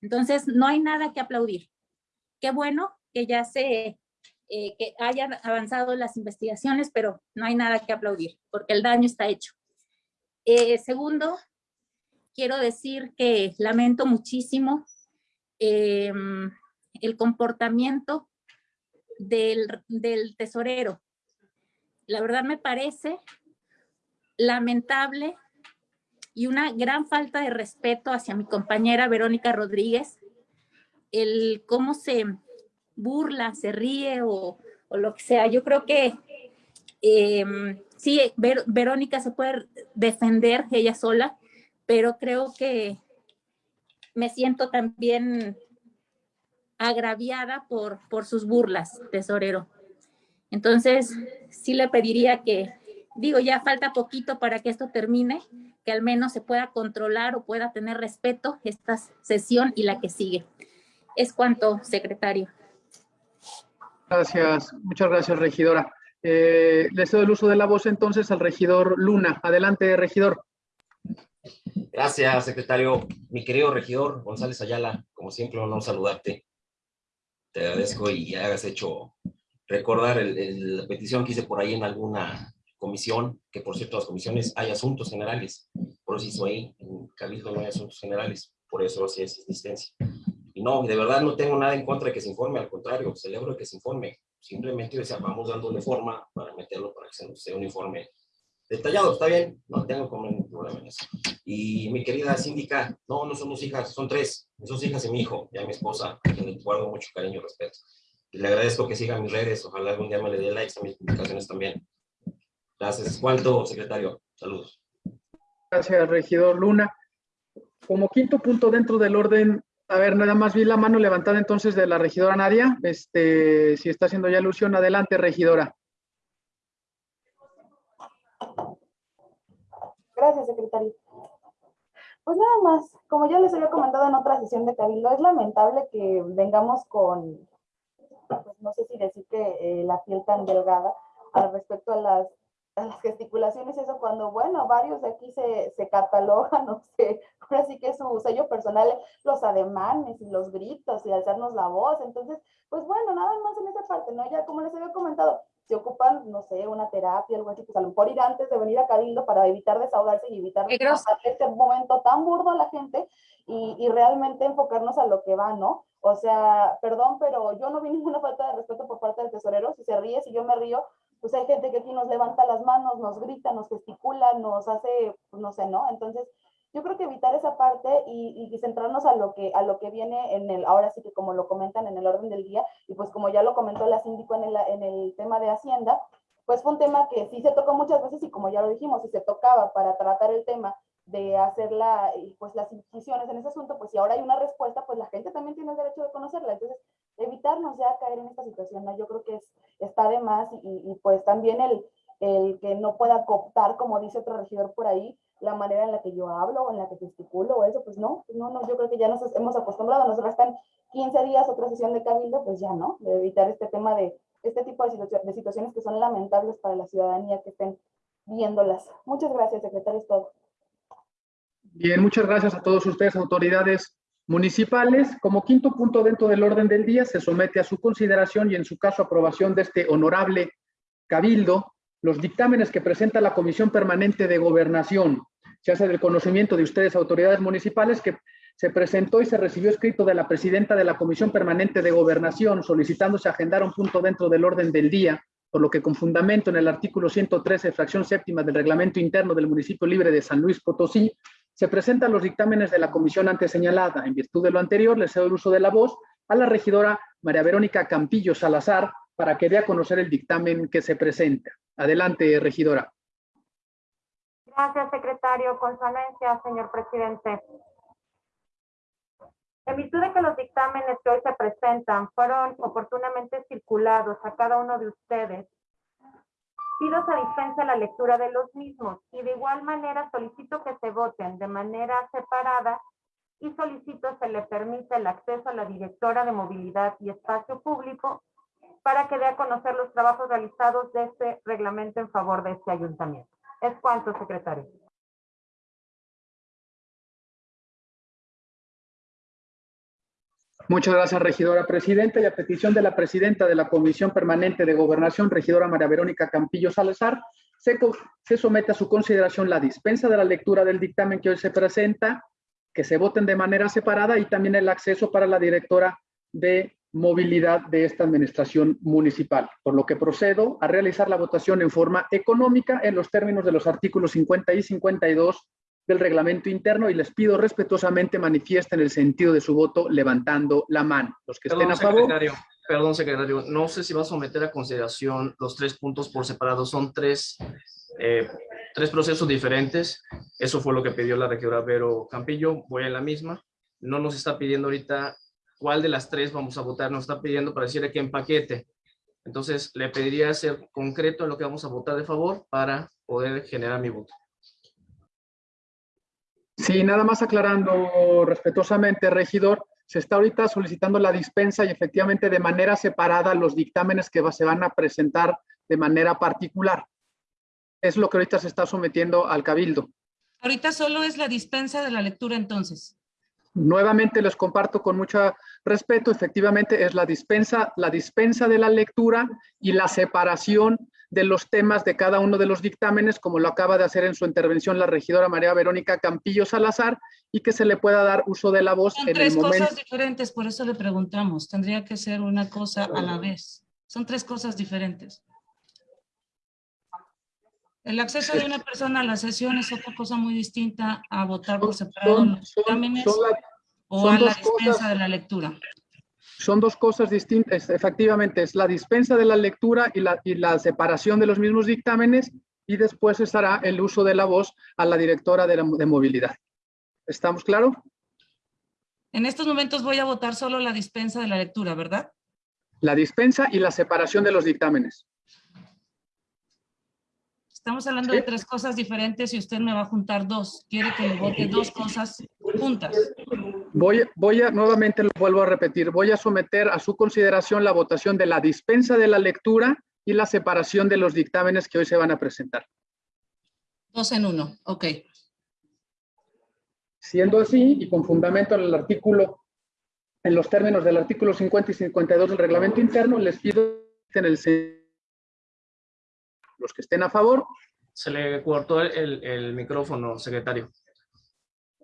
Entonces, no hay nada que aplaudir. Qué bueno que ya se, eh, que hayan avanzado las investigaciones, pero no hay nada que aplaudir, porque el daño está hecho. Eh, segundo, quiero decir que lamento muchísimo eh, el comportamiento del, del tesorero. La verdad me parece lamentable y una gran falta de respeto hacia mi compañera Verónica Rodríguez, el cómo se burla, se ríe o, lo que sea. Yo creo que eh, sí, Ver, Verónica se puede defender ella sola, pero creo que me siento también agraviada por, por sus burlas, tesorero. Entonces, sí le pediría que, digo, ya falta poquito para que esto termine, que al menos se pueda controlar o pueda tener respeto esta sesión y la que sigue. Es cuanto, secretario. Gracias, muchas gracias, regidora. Eh, le cedo el uso de la voz entonces al regidor Luna. Adelante, regidor. Gracias, secretario. Mi querido regidor González Ayala, como siempre, un honor saludarte. Te agradezco y hagas hecho recordar el, el, la petición que hice por ahí en alguna comisión, que por cierto las comisiones hay asuntos generales, por eso hizo ahí, en Cabildo no hay asuntos generales, por eso así es existencia. Y no, de verdad no tengo nada en contra de que se informe, al contrario, celebro que se informe. Simplemente o sea, vamos dándole forma para meterlo para que sea un informe detallado, está bien, no tengo problema en eso. Y mi querida síndica, no, no somos hijas, son tres, son hijas y mi hijo, y a mi esposa, a quien le guardo mucho cariño y respeto. Y le agradezco que siga mis redes, ojalá algún día me le dé likes a mis publicaciones también. Gracias. ¿Cuánto, secretario? Saludos. Gracias, regidor Luna. Como quinto punto dentro del orden, a ver, nada más vi la mano levantada entonces de la regidora Nadia. Este, si está haciendo ya alusión, adelante, regidora. Gracias, secretario. Pues nada más, como ya les había comentado en otra sesión de Cabildo, es lamentable que vengamos con, pues no sé si decir que eh, la piel tan delgada al respecto a las, a las gesticulaciones, eso cuando, bueno, varios de aquí se, se catalogan, <laughs> no sé, ahora sí que su sello personal, los ademanes y los gritos y alzarnos la voz, entonces, pues bueno, nada más en esa parte, ¿no? Ya como les había comentado, si ocupan, no sé, una terapia, algo así, pues a lo mejor ir antes de venir a Cabildo para evitar desahogarse y evitar este momento tan burdo a la gente y, y, realmente enfocarnos a lo que va, ¿no? O sea, perdón, pero yo no vi ninguna falta de respeto por parte del tesorero, si se ríe, si yo me río, pues hay gente que aquí nos levanta las manos, nos grita, nos gesticula, nos hace, pues no sé, ¿no? Entonces, yo creo que evitar esa parte y, centrarnos a lo que a lo que viene en el ahora sí que como lo comentan en el orden del día y pues como ya lo comentó la síndico en el, en el tema de hacienda pues fue un tema que sí se tocó muchas veces y como ya lo dijimos si se tocaba para tratar el tema de hacer la, pues las incisiones en ese asunto pues si ahora hay una respuesta pues la gente también tiene el derecho de conocerla. Entonces evitarnos ya caer en esta situación yo creo que es, está de más y pues también el el que no pueda cooptar como dice otro regidor por ahí la manera en la que yo hablo o en la que gesticulo o eso, pues no, no, no, yo creo que ya nos hemos acostumbrado, nos restan 15 días otra sesión de cabildo, pues ya no, de evitar este tema de este tipo de, de situaciones que son lamentables para la ciudadanía que estén viéndolas. Muchas gracias, secretario, es todo. Bien, muchas gracias a todos ustedes, autoridades municipales. Como quinto punto dentro del orden del día, se somete a su consideración y en su caso aprobación de este honorable cabildo los dictámenes que presenta la Comisión Permanente de Gobernación se hace del conocimiento de ustedes, autoridades municipales, que se presentó y se recibió escrito de la presidenta de la Comisión Permanente de Gobernación solicitándose agendar un punto dentro del orden del día, por lo que con fundamento en el artículo 113, fracción séptima del reglamento interno del municipio libre de San Luis Potosí, se presentan los dictámenes de la comisión antes señalada. En virtud de lo anterior, le cedo el uso de la voz a la regidora María Verónica Campillo Salazar para que dé a conocer el dictamen que se presenta. Adelante, regidora. Gracias, secretario. Con su anuencia, señor presidente. En virtud de que los dictámenes que hoy se presentan fueron oportunamente circulados a cada uno de ustedes, pido se dispense la lectura de los mismos y de igual manera solicito que se voten de manera separada y solicito se le permita el acceso a la directora de movilidad y espacio público para que dé a conocer los trabajos realizados de este reglamento en favor de este ayuntamiento. Es cuanto, secretario. Muchas gracias, regidora presidenta. Y a petición de la presidenta de la Comisión Permanente de Gobernación, regidora María Verónica Campillo Salazar, se, se, somete a su consideración la dispensa de la lectura del dictamen que hoy se presenta, que se voten de manera separada y también el acceso para la directora de movilidad de esta administración municipal, por lo que procedo a realizar la votación en forma económica en los términos de los artículos 50 y 52 del reglamento interno y les pido respetuosamente manifiesten el sentido de su voto levantando la mano. Los que perdón, estén a favor. Secretario, perdón, secretario, no sé si va a someter a consideración los tres puntos por separado, son tres, eh, tres procesos diferentes. Eso fue lo que pidió la regidora Vero Campillo, voy en la misma. No nos está pidiendo ahorita cuál de las tres vamos a votar. Nos está pidiendo para decirle que en paquete. Entonces, le pediría ser concreto en lo que vamos a votar de favor para poder generar mi voto. Sí, nada más aclarando respetuosamente, regidor, se está ahorita solicitando la dispensa y efectivamente de manera separada los dictámenes que se van a presentar de manera particular. Es lo que ahorita se está sometiendo al cabildo. Ahorita solo es la dispensa de la lectura entonces. Nuevamente les comparto con mucho respeto, efectivamente es la dispensa, la dispensa de la lectura y la separación de los temas de cada uno de los dictámenes, como lo acaba de hacer en su intervención la regidora María Verónica Campillo Salazar, y que se le pueda dar uso de la voz Son en el tres momento. cosas diferentes, por eso le preguntamos. Tendría que ser una cosa a la vez. Son tres cosas diferentes. El acceso de una persona a la sesión es otra cosa muy distinta a votar por separado son- los son- dictámenes son la- o a la dispensa cosas- de la lectura. Son dos cosas distintas, efectivamente, es la dispensa de la lectura y la, y la separación de los mismos dictámenes y después estará el uso de la voz a la directora de, la- de movilidad. ¿Estamos claros? En estos momentos voy a votar solo la dispensa de la lectura, ¿verdad? La dispensa y la separación de los dictámenes. Estamos hablando de tres cosas diferentes y usted me va a juntar dos. Quiere que le vote dos cosas juntas. Voy, voy a, nuevamente lo vuelvo a repetir, voy a someter a su consideración la votación de la dispensa de la lectura y la separación de los dictámenes que hoy se van a presentar. Dos en uno, ok. Siendo así, y con fundamento en el artículo, en los términos del artículo 50 y 52 del reglamento interno, les pido en el los que estén a favor, Se le cortó el, el micrófono, secretario.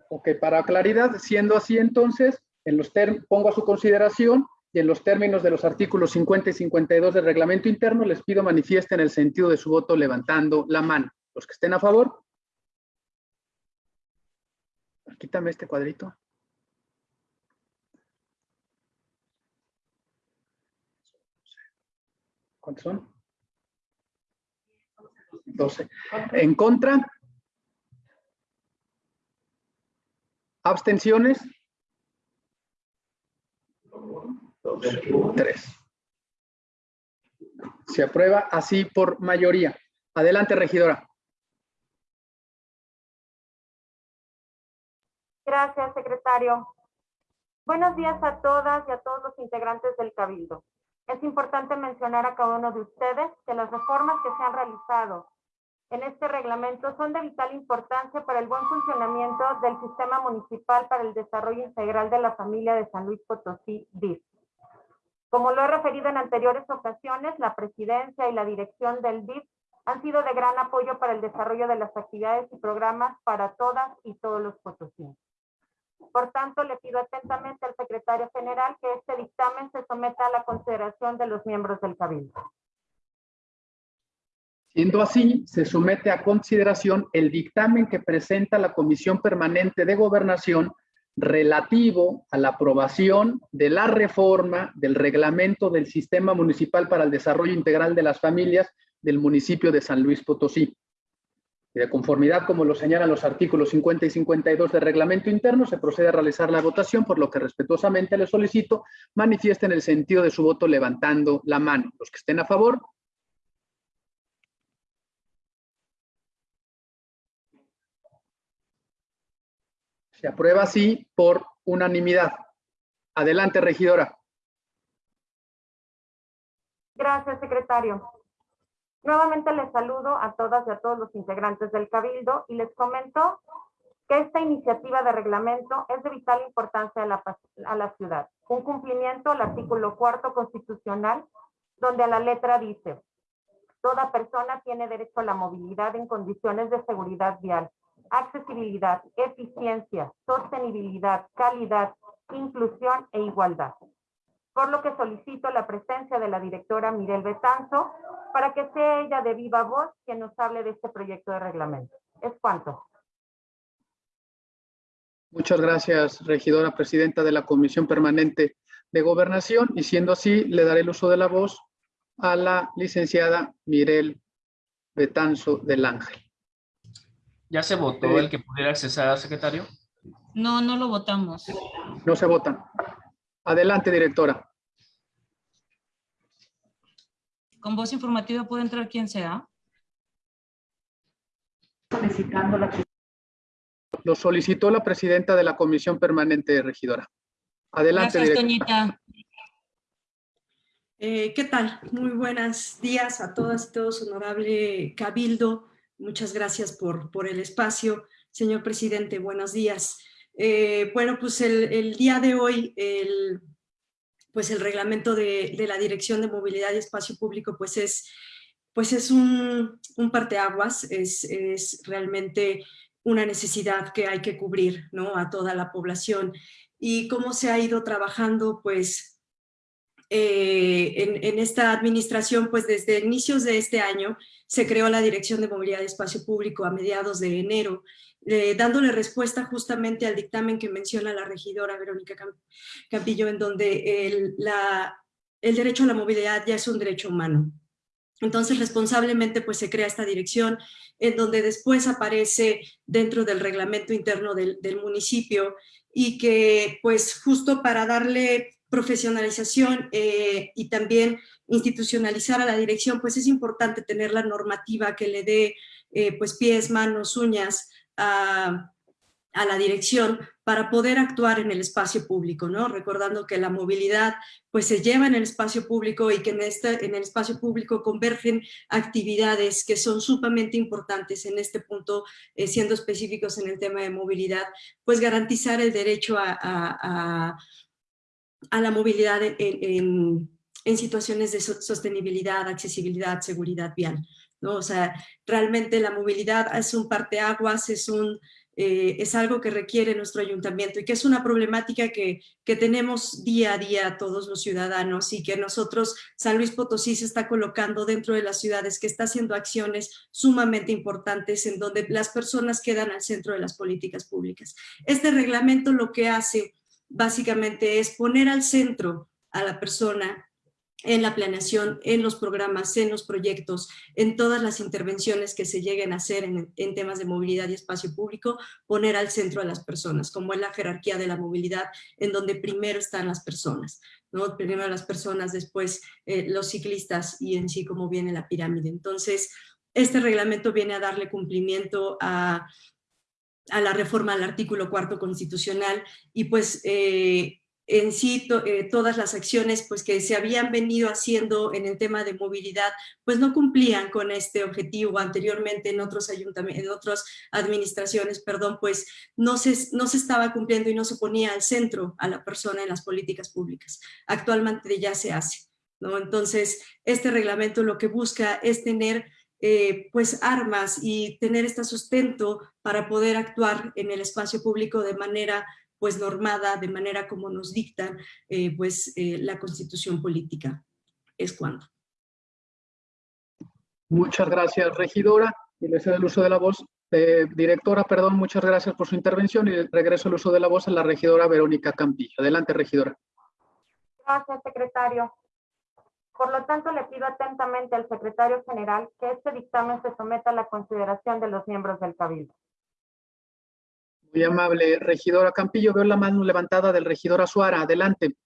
ok, para claridad, siendo así entonces, en los pongo a su consideración y en los términos de los artículos 50 y 52 del reglamento interno, les pido manifiesten el sentido de su voto levantando la mano. Los que estén a favor. Quítame este cuadrito. ¿Cuántos son? 12. En contra. Abstenciones. Tres. Se aprueba así por mayoría. Adelante, regidora. Gracias, secretario. Buenos días a todas y a todos los integrantes del Cabildo. Es importante mencionar a cada uno de ustedes que las reformas que se han realizado en este reglamento son de vital importancia para el buen funcionamiento del Sistema Municipal para el Desarrollo Integral de la Familia de San Luis Potosí, DIF. Como lo he referido en anteriores ocasiones, la presidencia y la dirección del DIF han sido de gran apoyo para el desarrollo de las actividades y programas para todas y todos los potosinos. Por tanto, le pido atentamente al secretario general que este dictamen se someta a la consideración de los miembros del Cabildo. Siendo así, se somete a consideración el dictamen que presenta la Comisión Permanente de Gobernación relativo a la aprobación de la reforma del reglamento del Sistema Municipal para el Desarrollo Integral de las Familias del municipio de San Luis Potosí. De conformidad, como lo señalan los artículos 50 y 52 del reglamento interno, se procede a realizar la votación, por lo que respetuosamente le solicito manifiesten el sentido de su voto levantando la mano. Los que estén a favor, Se aprueba así por unanimidad. Adelante, regidora. Gracias, secretario. Nuevamente les saludo a todas y a todos los integrantes del Cabildo y les comento que esta iniciativa de reglamento es de vital importancia a la, ciudad. Un cumplimiento al artículo cuarto constitucional, donde a la letra dice, toda persona tiene derecho a la movilidad en condiciones de seguridad vial, accesibilidad, eficiencia, sostenibilidad, calidad, inclusión e igualdad. Por lo que solicito la presencia de la directora Mirel Betanzo para que sea ella de viva voz quien nos hable de este proyecto de reglamento. Es cuanto. Muchas gracias, regidora presidenta de la Comisión Permanente de Gobernación. Y siendo así, le daré el uso de la voz a la licenciada Mirel Betanzo del Ángel. ¿Ya se votó el que pudiera accesar, secretario? No, no lo votamos. No se votan. Adelante, directora. Con voz informativa puede entrar quien sea. Solicitando la... Lo solicitó la presidenta de la Comisión Permanente regidora. Adelante, Gracias, directora. Toñita. Eh, ¿Qué tal? Muy buenos días a todas y todos, honorable Cabildo. Muchas gracias por, por el espacio. Señor presidente, buenos días. Eh, bueno, pues el, día de hoy, el, pues el reglamento de, de, la Dirección de Movilidad y Espacio Público pues es, pues es un, un parteaguas, es, es realmente una necesidad que hay que cubrir ¿no? a toda la población. Y cómo se ha ido trabajando, pues, eh, en, esta administración, pues desde inicios de este año se creó la Dirección de Movilidad y Espacio Público a mediados de enero, eh, dándole respuesta justamente al dictamen que menciona la regidora Verónica Campillo, en donde el, derecho a la movilidad ya es un derecho humano. Entonces, responsablemente, pues se crea esta dirección, en donde después aparece dentro del reglamento interno del municipio y que, pues, justo para darle profesionalización eh, y también institucionalizar a la dirección, pues es importante tener la normativa que le dé eh, pues pies, manos, uñas a, a, la dirección para poder actuar en el espacio público, ¿no? Recordando que la movilidad pues se lleva en el espacio público y que en, este, en el espacio público convergen actividades que son sumamente importantes en este punto, eh, siendo específicos en el tema de movilidad, pues garantizar el derecho a, a, a la movilidad en, en, en, situaciones de sostenibilidad, accesibilidad, seguridad vial. ¿no? O sea, realmente la movilidad es un parteaguas, es, un, eh, es algo que requiere nuestro ayuntamiento y que es una problemática que, que tenemos día a día todos los ciudadanos y que nosotros, San Luis Potosí se está colocando dentro de las ciudades, que está haciendo acciones sumamente importantes en donde las personas quedan al centro de las políticas públicas. Este reglamento lo que hace básicamente es poner al centro a la persona en la planeación, en los programas, en los proyectos, en todas las intervenciones que se lleguen a hacer en, temas de movilidad y espacio público, poner al centro a las personas, como es la jerarquía de la movilidad, en donde primero están las personas, ¿no? Primero las personas, después eh, los ciclistas y en sí como viene la pirámide. Entonces, este reglamento viene a darle cumplimiento a, a la reforma al artículo cuarto constitucional y pues eh, en sí eh, todas las acciones pues que se habían venido haciendo en el tema de movilidad pues no cumplían con este objetivo anteriormente en otros ayuntamientos, en otras administraciones, perdón, pues no se, no se estaba cumpliendo y no se ponía al centro a la persona en las políticas públicas. Actualmente ya se hace, ¿no? Entonces este reglamento lo que busca es tener eh, pues armas y tener este sustento para poder actuar en el espacio público de manera pues normada, de manera como nos dicta eh, pues eh, la constitución política. Es cuando. Muchas gracias, regidora. Y le cedo el uso de la voz. Eh, directora, perdón, muchas gracias por su intervención y regreso el uso de la voz a la regidora Verónica Campillo. Adelante, regidora. Gracias, secretario. Por lo tanto, le pido atentamente al secretario general que este dictamen se someta a la consideración de los miembros del Cabildo. Muy amable, regidora Campillo. Veo la mano levantada del regidor Azuara. Adelante.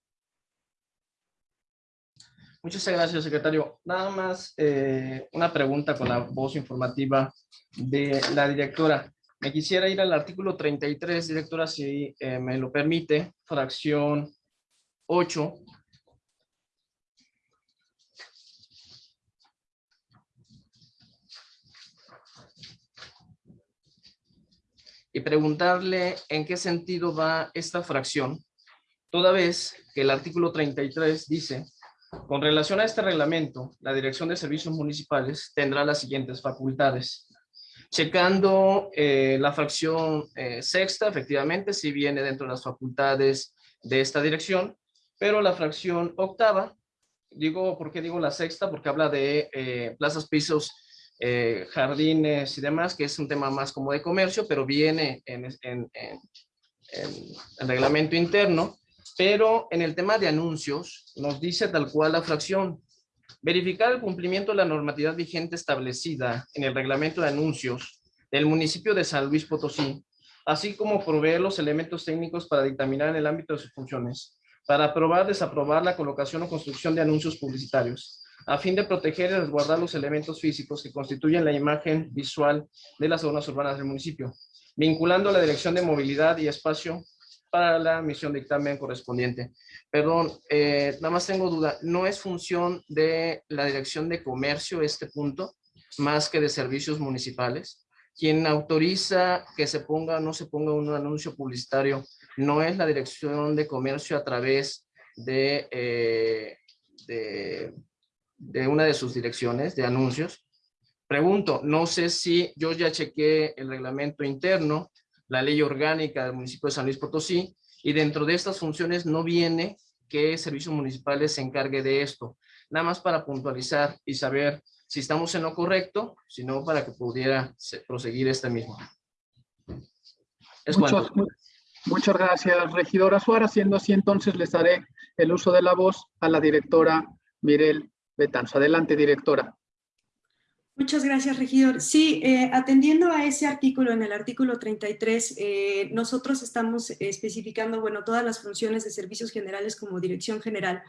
Muchas gracias, secretario. Nada más eh, una pregunta con la voz informativa de la directora. Me quisiera ir al artículo 33, directora, si eh, me lo permite, fracción 8, y preguntarle en qué sentido va esta fracción, toda vez que el artículo 33 dice, con relación a este reglamento, la Dirección de Servicios Municipales tendrá las siguientes facultades. Checando eh, la fracción eh, sexta, efectivamente, si viene dentro de las facultades de esta dirección, pero la fracción octava, digo, ¿por qué digo la sexta? Porque habla de eh, plazas, pisos eh, jardines y demás, que es un tema más como de comercio, pero viene en, en, el reglamento interno, pero en el tema de anuncios nos dice tal cual la fracción, verificar el cumplimiento de la normatividad vigente establecida en el reglamento de anuncios del municipio de San Luis Potosí, así como proveer los elementos técnicos para dictaminar en el ámbito de sus funciones, para aprobar, desaprobar la colocación o construcción de anuncios publicitarios, a fin de proteger y resguardar los elementos físicos que constituyen la imagen visual de las zonas urbanas del municipio, vinculando la Dirección de Movilidad y Espacio para la misión dictamen correspondiente. Perdón, eh, nada más tengo duda, ¿no es función de la Dirección de Comercio este punto, más que de servicios municipales? quien autoriza que se ponga o no se ponga un anuncio publicitario no es la Dirección de Comercio a través de, eh, de, de una de sus direcciones de anuncios. Pregunto, no sé si yo ya chequé el reglamento interno, la ley orgánica del municipio de San Luis Potosí, y dentro de estas funciones no viene que servicios municipales se encargue de esto. Nada más para puntualizar y saber si estamos en lo correcto, sino para que pudiera proseguir este mismo. Es muchas, muchas gracias, regidora Suárez. Siendo así, entonces les daré el uso de la voz a la directora Mirel Betanzo. Adelante, directora. Muchas gracias, regidor. Sí, eh, atendiendo a ese artículo, en el artículo 33, eh, nosotros estamos especificando, bueno, todas las funciones de servicios generales como dirección general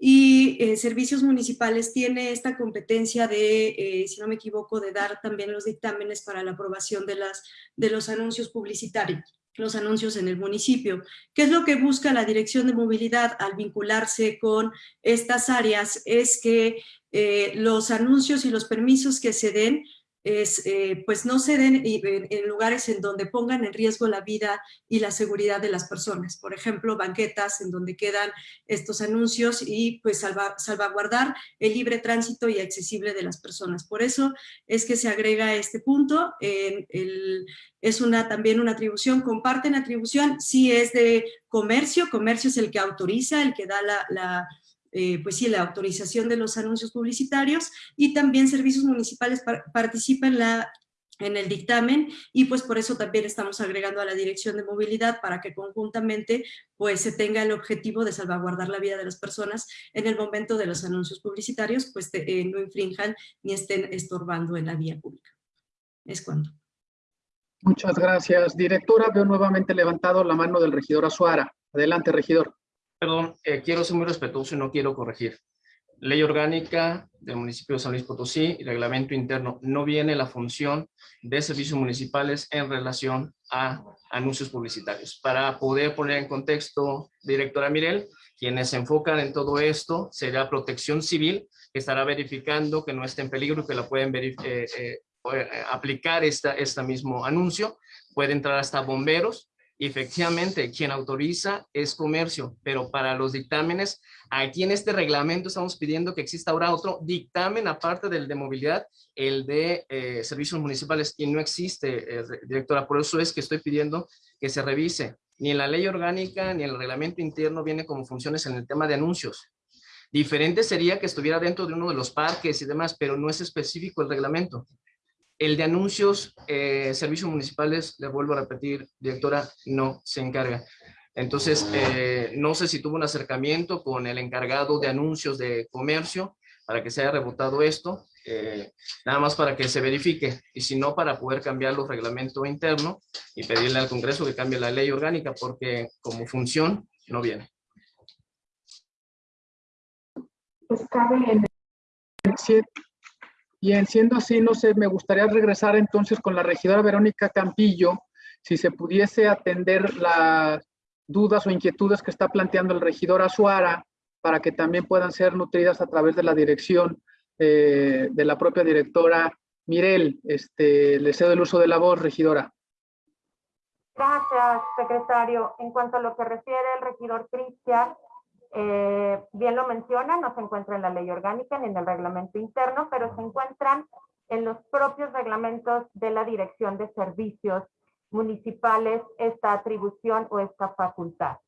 y eh, servicios municipales tiene esta competencia de, si no me equivoco, de dar también los dictámenes para la aprobación de, las, de los anuncios publicitarios los anuncios en el municipio. ¿Qué es lo que busca la Dirección de Movilidad al vincularse con estas áreas? Es que eh, los anuncios y los permisos que se den es, eh, pues no se den en, lugares en donde pongan en riesgo la vida y la seguridad de las personas. Por ejemplo, banquetas en donde quedan estos anuncios y pues salvaguardar el libre tránsito y accesible de las personas. Por eso es que se agrega este punto. es una, también una atribución, comparten atribución, si es de comercio, comercio es el que autoriza, el que da la eh, pues sí, la autorización de los anuncios publicitarios y también servicios municipales participan la, en el dictamen y pues por eso también estamos agregando a la Dirección de Movilidad para que conjuntamente pues se tenga el objetivo de salvaguardar la vida de las personas en el momento de los anuncios publicitarios pues eh, no infrinjan ni estén estorbando en la vía pública. Es cuando. Muchas gracias. Directora, veo nuevamente levantado la mano del regidor Azuara. Adelante, regidor. Perdón, eh, quiero ser muy respetuoso y no quiero corregir. Ley orgánica del municipio de San Luis Potosí y reglamento interno. No viene la función de servicios municipales en relación a anuncios publicitarios. Para poder poner en contexto, directora Mirel, quienes se enfocan en todo esto será protección civil, que estará verificando que no esté en peligro y que la pueden eh, eh, aplicar esta, este mismo anuncio. Puede entrar hasta bomberos, efectivamente, quien autoriza es comercio, pero para los dictámenes, aquí en este reglamento estamos pidiendo que exista ahora otro dictamen aparte del de movilidad, el de eh, servicios municipales, y no existe, eh, directora, por eso es que estoy pidiendo que se revise. Ni en la ley orgánica ni en el reglamento interno viene como funciones en el tema de anuncios. Diferente sería que estuviera dentro de uno de los parques y demás, pero no es específico el reglamento. El de anuncios, eh, servicios municipales, les vuelvo a repetir, directora, no se encarga. Entonces, eh, no sé si tuvo un acercamiento con el encargado de anuncios de comercio para que se haya rebotado esto, eh, nada más para que se verifique, y si no, para poder cambiar los reglamentos internos y pedirle al Congreso que cambie la ley orgánica, porque como función no viene. Pues cabe en el 7 y en siendo así, no sé, me gustaría regresar entonces con la regidora Verónica Campillo, si se pudiese atender las dudas o inquietudes que está planteando el regidor Azuara, para que también puedan ser nutridas a través de la dirección eh, de la propia directora Mirel. Este, le cedo el uso de la voz, regidora. Gracias, secretario. En cuanto a lo que refiere el regidor Cristian, eh, bien lo menciona, no se encuentra en la ley orgánica ni en el reglamento interno, pero se encuentran en los propios reglamentos de la Dirección de Servicios Municipales esta atribución o esta facultad.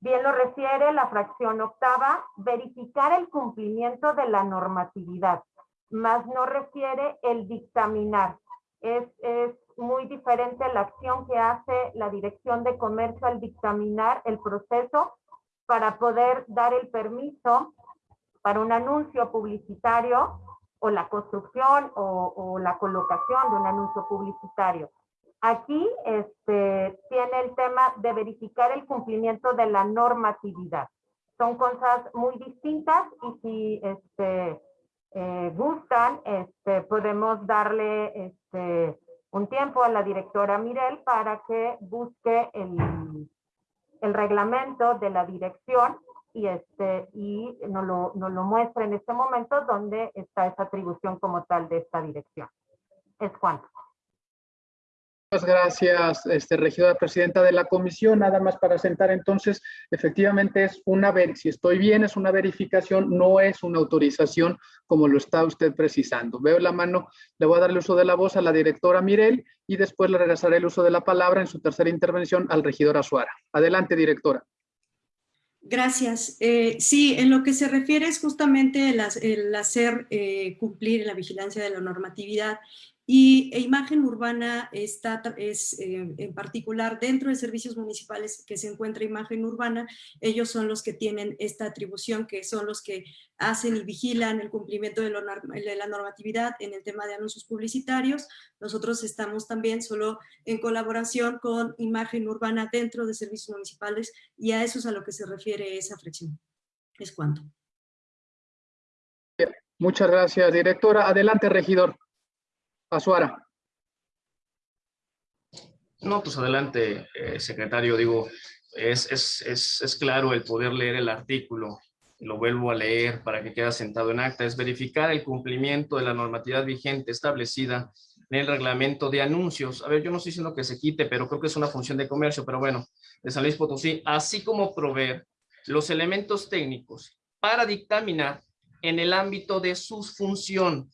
Bien lo refiere la fracción octava, verificar el cumplimiento de la normatividad, más no refiere el dictaminar. Es, es muy diferente la acción que hace la Dirección de Comercio al dictaminar el proceso para poder dar el permiso para un anuncio publicitario o la construcción o, la colocación de un anuncio publicitario. Aquí este, tiene el tema de verificar el cumplimiento de la normatividad. Son cosas muy distintas y si este, eh, gustan, este, podemos darle este, un tiempo a la directora Mirel para que busque el, el reglamento de la dirección y, este, y nos, lo, nos lo muestra en este momento donde está esa atribución como tal de esta dirección. Es cuanto. Muchas gracias, este, regidora presidenta de la comisión. Nada más para sentar entonces, efectivamente es una, si estoy bien, es una verificación, no es una autorización como lo está usted precisando. Veo la mano, le voy a dar el uso de la voz a la directora Mirel y después le regresaré el uso de la palabra en su tercera intervención al regidor Azuara. Adelante, directora. Gracias. Eh, sí, en lo que se refiere es justamente el, hacer eh, cumplir la vigilancia de la normatividad y e imagen urbana está, es eh, en particular dentro de servicios municipales que se encuentra imagen urbana, ellos son los que tienen esta atribución, que son los que hacen y vigilan el cumplimiento de, de la normatividad en el tema de anuncios publicitarios. Nosotros estamos también solo en colaboración con imagen urbana dentro de servicios municipales y a eso es a lo que se refiere esa fracción. Es cuanto. Muchas gracias, directora. Adelante, regidor. Azuara. No, pues adelante, eh, secretario. Digo, es, es, es, es, claro el poder leer el artículo. Lo vuelvo a leer para que quede sentado en acta. Es verificar el cumplimiento de la normatividad vigente establecida en el reglamento de anuncios. A ver, yo no estoy diciendo que se quite, pero creo que es una función de comercio, pero bueno, de San Luis Potosí, así como proveer los elementos técnicos para dictaminar en el ámbito de su función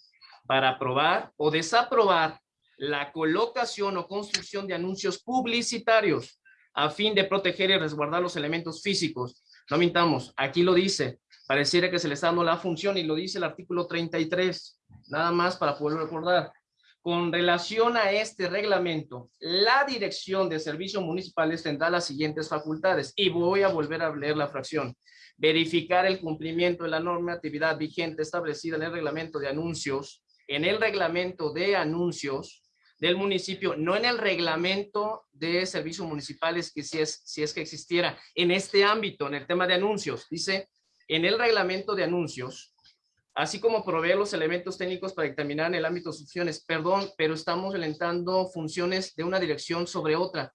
para aprobar o desaprobar la colocación o construcción de anuncios publicitarios a fin de proteger y resguardar los elementos físicos. No mintamos, aquí lo dice, pareciera que se le está dando la función y lo dice el artículo 33, nada más para poder recordar. Con relación a este reglamento, la Dirección de Servicios Municipales tendrá las siguientes facultades y voy a volver a leer la fracción. Verificar el cumplimiento de la normatividad vigente establecida en el reglamento de anuncios en el reglamento de anuncios del municipio, no en el reglamento de servicios municipales que si es, si es que existiera en este ámbito, en el tema de anuncios, dice en el reglamento de anuncios, así como proveer los elementos técnicos para determinar en el ámbito de funciones. Perdón, pero estamos alentando funciones de una dirección sobre otra,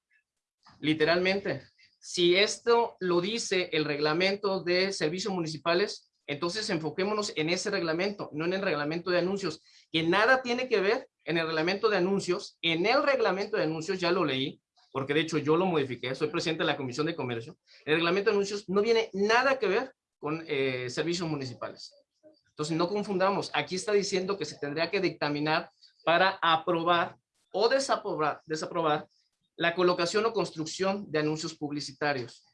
literalmente. Si esto lo dice el reglamento de servicios municipales, entonces enfoquémonos en ese reglamento, no en el reglamento de anuncios que nada tiene que ver en el reglamento de anuncios. En el reglamento de anuncios ya lo leí, porque de hecho yo lo modifiqué, soy presidente de la Comisión de Comercio. El reglamento de anuncios no viene nada que ver con eh, servicios municipales. Entonces no confundamos, aquí está diciendo que se tendría que dictaminar para aprobar o desaprobar, desaprobar la colocación o construcción de anuncios publicitarios.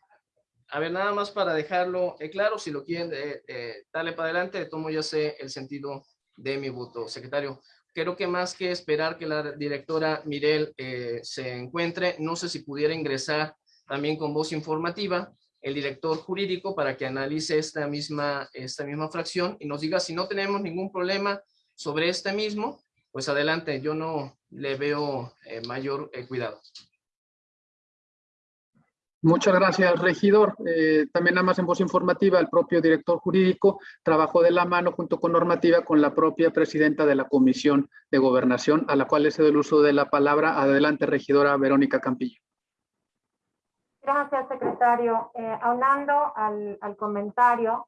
A ver, nada más para dejarlo eh, claro, si lo quieren eh, darle para adelante, tomo ya sé el sentido de mi voto. Secretario, creo que más que esperar que la directora Mirel eh, se encuentre, no sé si pudiera ingresar también con voz informativa el director jurídico para que analice esta misma, esta misma fracción y nos diga si no tenemos ningún problema sobre este mismo, pues adelante, yo no le veo eh, mayor eh, cuidado. Muchas gracias, regidor. Eh, también nada más en voz informativa, el propio director jurídico trabajó de la mano junto con normativa con la propia presidenta de la Comisión de Gobernación, a la cual le cedo el uso de la palabra. Adelante, regidora Verónica Campillo. Gracias, secretario. Eh, aunando al, comentario,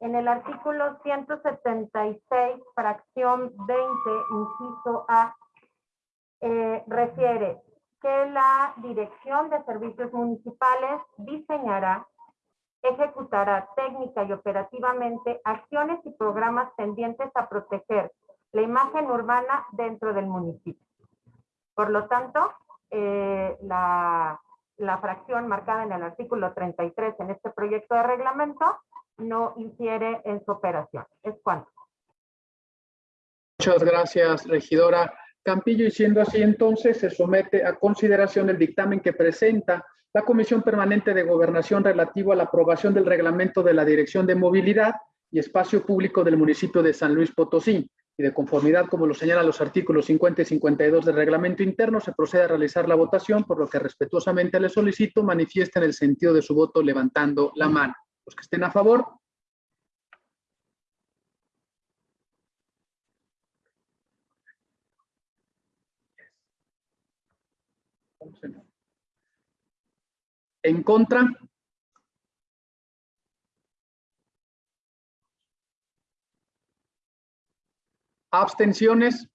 en el artículo 176, fracción 20, inciso A, eh, refiere que la Dirección de Servicios Municipales diseñará, ejecutará técnica y operativamente acciones y programas tendientes a proteger la imagen urbana dentro del municipio. Por lo tanto, eh, la, la fracción marcada en el artículo 33 en este proyecto de reglamento no infiere en su operación. Es cuanto. Muchas gracias, regidora. Campillo y siendo así entonces se somete a consideración el dictamen que presenta la Comisión Permanente de Gobernación relativo a la aprobación del reglamento de la Dirección de Movilidad y Espacio Público del municipio de San Luis Potosí y de conformidad como lo señalan los artículos 50 y 52 del reglamento interno se procede a realizar la votación por lo que respetuosamente le solicito manifiesten el sentido de su voto levantando la mano. Los que estén a favor, En contra. Abstenciones.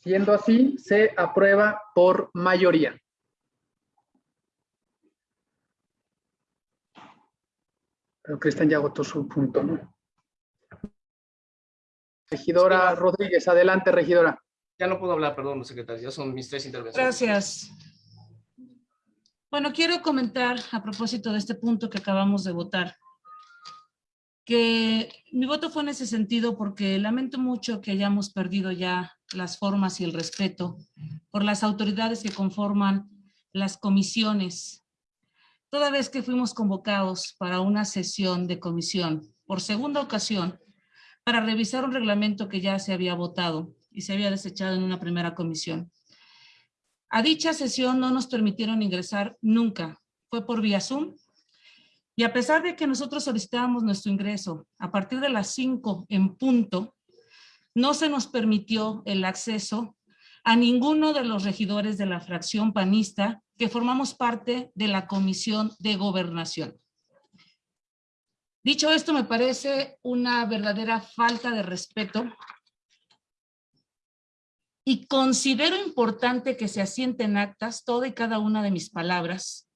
Siendo así, se aprueba por mayoría. Pero Cristian ya agotó su punto, ¿no? Regidora Rodríguez, adelante, regidora. Ya no puedo hablar, perdón, secretario, ya son mis tres intervenciones. Gracias. Bueno, quiero comentar a propósito de este punto que acabamos de votar, que mi voto fue en ese sentido porque lamento mucho que hayamos perdido ya las formas y el respeto por las autoridades que conforman las comisiones. Toda vez que fuimos convocados para una sesión de comisión, por segunda ocasión, para revisar un reglamento que ya se había votado y se había desechado en una primera comisión. A dicha sesión no nos permitieron ingresar nunca, fue por vía Zoom, y a pesar de que nosotros solicitábamos nuestro ingreso a partir de las 5 en punto, no se nos permitió el acceso a ninguno de los regidores de la fracción panista que formamos parte de la Comisión de Gobernación. Dicho esto, me parece una verdadera falta de respeto y considero importante que se asienten actas toda y cada una de mis palabras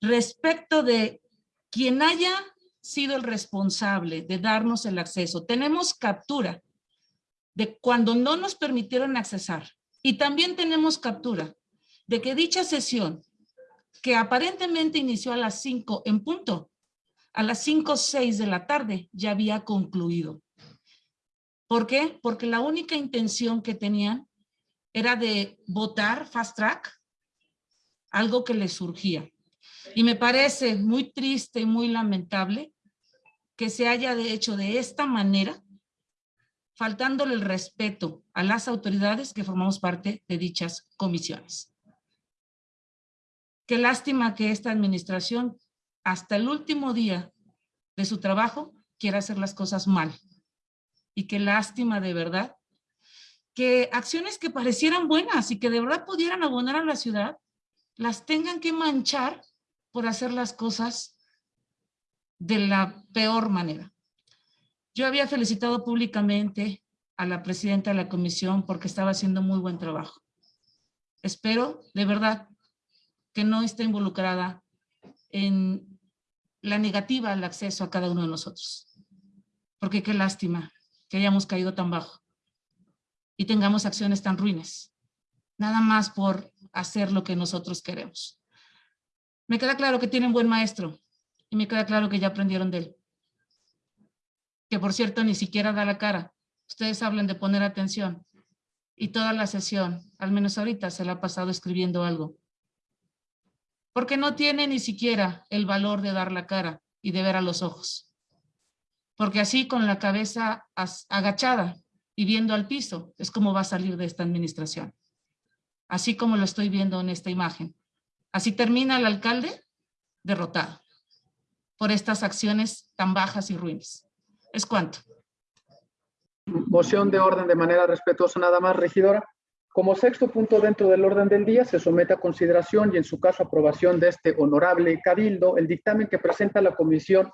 respecto de quien haya sido el responsable de darnos el acceso. Tenemos captura de cuando no nos permitieron accesar y también tenemos captura de que dicha sesión, que aparentemente inició a las 5 en punto, a las 5 o 6 de la tarde ya había concluido. ¿Por qué? Porque la única intención que tenían era de votar fast track, algo que les surgía. Y me parece muy triste y muy lamentable que se haya de hecho de esta manera, faltándole el respeto a las autoridades que formamos parte de dichas comisiones. Qué lástima que esta administración hasta el último día de su trabajo quiere hacer las cosas mal. Y qué lástima de verdad que acciones que parecieran buenas y que de verdad pudieran abonar a la ciudad, las tengan que manchar por hacer las cosas de la peor manera. Yo había felicitado públicamente a la presidenta de la comisión porque estaba haciendo muy buen trabajo. Espero, de verdad, que no esté involucrada en la negativa al acceso a cada uno de nosotros. Porque qué lástima que hayamos caído tan bajo y tengamos acciones tan ruines. Nada más por hacer lo que nosotros queremos. Me queda claro que tienen buen maestro y me queda claro que ya aprendieron de él. Que por cierto ni siquiera da la cara. Ustedes hablan de poner atención y toda la sesión, al menos ahorita, se la ha pasado escribiendo algo porque no tiene ni siquiera el valor de dar la cara y de ver a los ojos. Porque así con la cabeza agachada y viendo al piso es como va a salir de esta administración. Así como lo estoy viendo en esta imagen. Así termina el alcalde derrotado por estas acciones tan bajas y ruines. ¿Es cuánto? Moción de orden de manera respetuosa nada más, regidora. Como sexto punto dentro del orden del día, se somete a consideración y en su caso aprobación de este honorable cabildo el dictamen que presenta la Comisión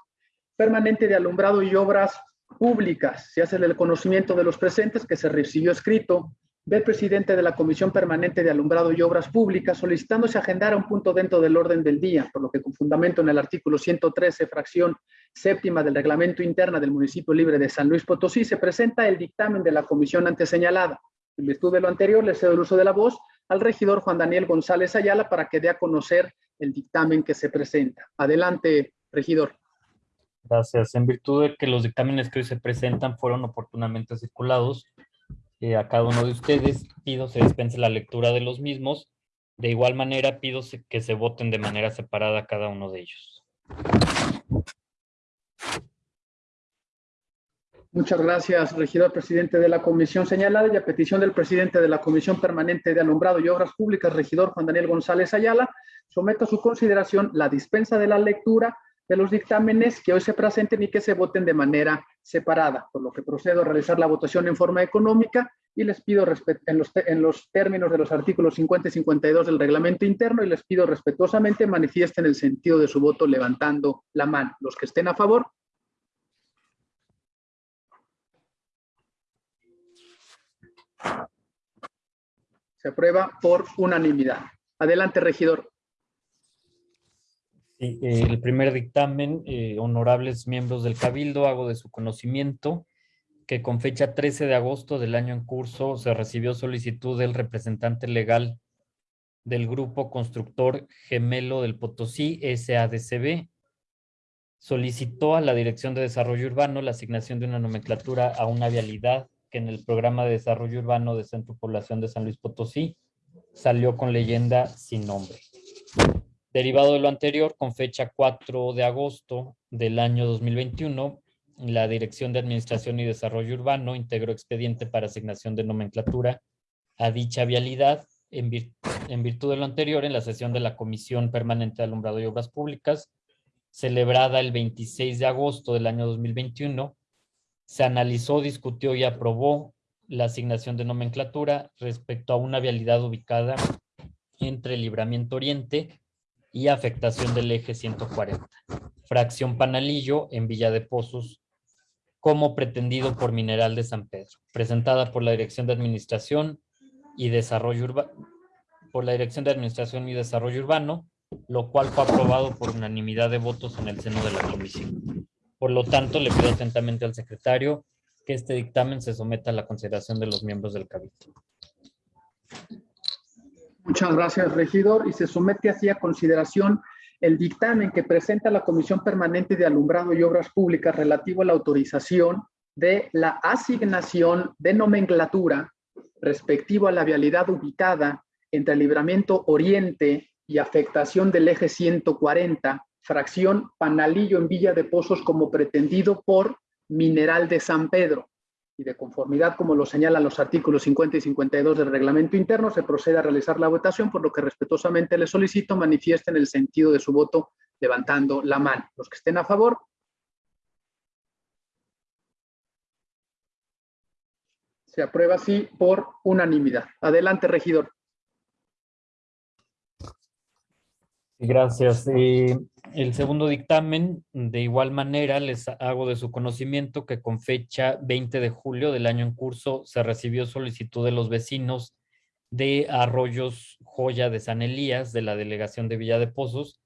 Permanente de Alumbrado y Obras Públicas. Se hace del conocimiento de los presentes que se recibió escrito del presidente de la Comisión Permanente de Alumbrado y Obras Públicas solicitándose agendar un punto dentro del orden del día, por lo que con fundamento en el artículo 113, fracción séptima del reglamento interna del municipio libre de San Luis Potosí, se presenta el dictamen de la comisión antes señalada en virtud de lo anterior, le cedo el uso de la voz al regidor Juan Daniel González Ayala para que dé a conocer el dictamen que se presenta. Adelante, regidor. Gracias. En virtud de que los dictámenes que hoy se presentan fueron oportunamente circulados eh, a cada uno de ustedes, pido se dispense la lectura de los mismos. De igual manera, pido que se voten de manera separada cada uno de ellos. Muchas gracias, regidor presidente de la comisión señalada y a petición del presidente de la Comisión Permanente de Alumbrado y Obras Públicas, regidor Juan Daniel González Ayala, someto a su consideración la dispensa de la lectura de los dictámenes que hoy se presenten y que se voten de manera separada, por lo que procedo a realizar la votación en forma económica y les pido en los, en los términos de los artículos 50 y 52 del reglamento interno y les pido respetuosamente manifiesten el sentido de su voto levantando la mano. Los que estén a favor, Se aprueba por unanimidad. Adelante, regidor. Sí, el primer dictamen, eh, honorables miembros del Cabildo, hago de su conocimiento que con fecha 13 de agosto del año en curso se recibió solicitud del representante legal del Grupo Constructor Gemelo del Potosí, SADCB, solicitó a la Dirección de Desarrollo Urbano la asignación de una nomenclatura a una vialidad que en el Programa de Desarrollo Urbano de Centro Población de San Luis Potosí salió con leyenda sin nombre. Derivado de lo anterior, con fecha 4 de agosto del año 2021, la Dirección de Administración y Desarrollo Urbano integró expediente para asignación de nomenclatura a dicha vialidad en, virtud de lo anterior en la sesión de la Comisión Permanente de Alumbrado y Obras Públicas, celebrada el 26 de agosto del año 2021, se analizó, discutió y aprobó la asignación de nomenclatura respecto a una vialidad ubicada entre Libramiento Oriente y afectación del eje 140, fracción Panalillo en Villa de Pozos, como pretendido por Mineral de San Pedro, presentada por la Dirección de Administración y Desarrollo Urbano, por la Dirección de Administración y Desarrollo Urbano, lo cual fue aprobado por unanimidad de votos en el seno de la comisión. Por lo tanto, le pido atentamente al secretario que este dictamen se someta a la consideración de los miembros del Cabildo. Muchas gracias, regidor. Y se somete así a consideración el dictamen que presenta la Comisión Permanente de Alumbrado y Obras Públicas relativo a la autorización de la asignación de nomenclatura respectivo a la vialidad ubicada entre el libramiento oriente y afectación del eje 140 fracción Panalillo en Villa de Pozos como pretendido por Mineral de San Pedro. Y de conformidad, como lo señalan los artículos 50 y 52 del reglamento interno, se procede a realizar la votación, por lo que respetuosamente le solicito manifiesten el sentido de su voto levantando la mano. Los que estén a favor. Se aprueba así por unanimidad. Adelante, regidor. Gracias. Eh, el segundo dictamen, de igual manera, les hago de su conocimiento que con fecha 20 de julio del año en curso se recibió solicitud de los vecinos de Arroyos Joya de San Elías, de la Delegación de Villa de Pozos,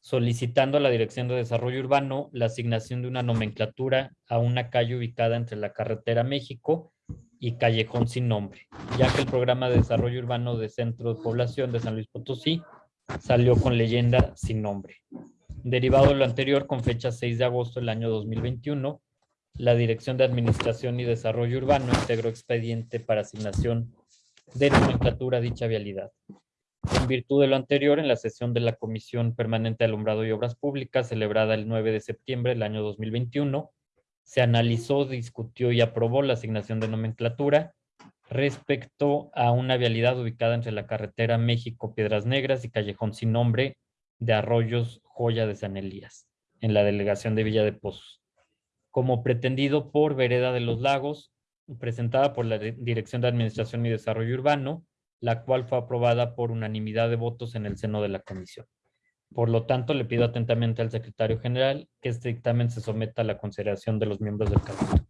solicitando a la Dirección de Desarrollo Urbano la asignación de una nomenclatura a una calle ubicada entre la Carretera México y Callejón Sin Nombre, ya que el Programa de Desarrollo Urbano de Centro de Población de San Luis Potosí salió con leyenda sin nombre. Derivado de lo anterior, con fecha 6 de agosto del año 2021, la Dirección de Administración y Desarrollo Urbano integró expediente para asignación de nomenclatura a dicha vialidad. En virtud de lo anterior, en la sesión de la Comisión Permanente de Alumbrado y Obras Públicas, celebrada el 9 de septiembre del año 2021, se analizó, discutió y aprobó la asignación de nomenclatura respecto a una vialidad ubicada entre la carretera México-Piedras Negras y Callejón Sin Nombre de Arroyos Joya de San Elías, en la delegación de Villa de Pozos, como pretendido por Vereda de los Lagos, presentada por la Dirección de Administración y Desarrollo Urbano, la cual fue aprobada por unanimidad de votos en el seno de la comisión. Por lo tanto, le pido atentamente al secretario general que este dictamen se someta a la consideración de los miembros del Cabildo.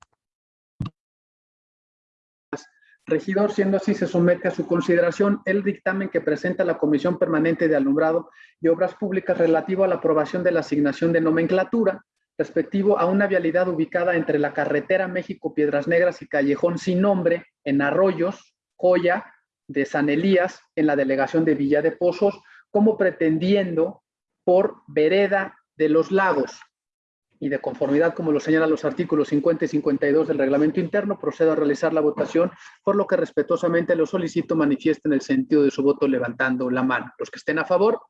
Regidor, siendo así, se somete a su consideración el dictamen que presenta la Comisión Permanente de Alumbrado y Obras Públicas relativo a la aprobación de la asignación de nomenclatura respectivo a una vialidad ubicada entre la carretera México-Piedras Negras y Callejón Sin Nombre en Arroyos, Joya, de San Elías, en la delegación de Villa de Pozos, como pretendiendo por Vereda de los Lagos, y de conformidad, como lo señalan los artículos 50 y 52 del reglamento interno, procedo a realizar la votación, por lo que respetuosamente lo solicito manifiesten el sentido de su voto levantando la mano. Los que estén a favor.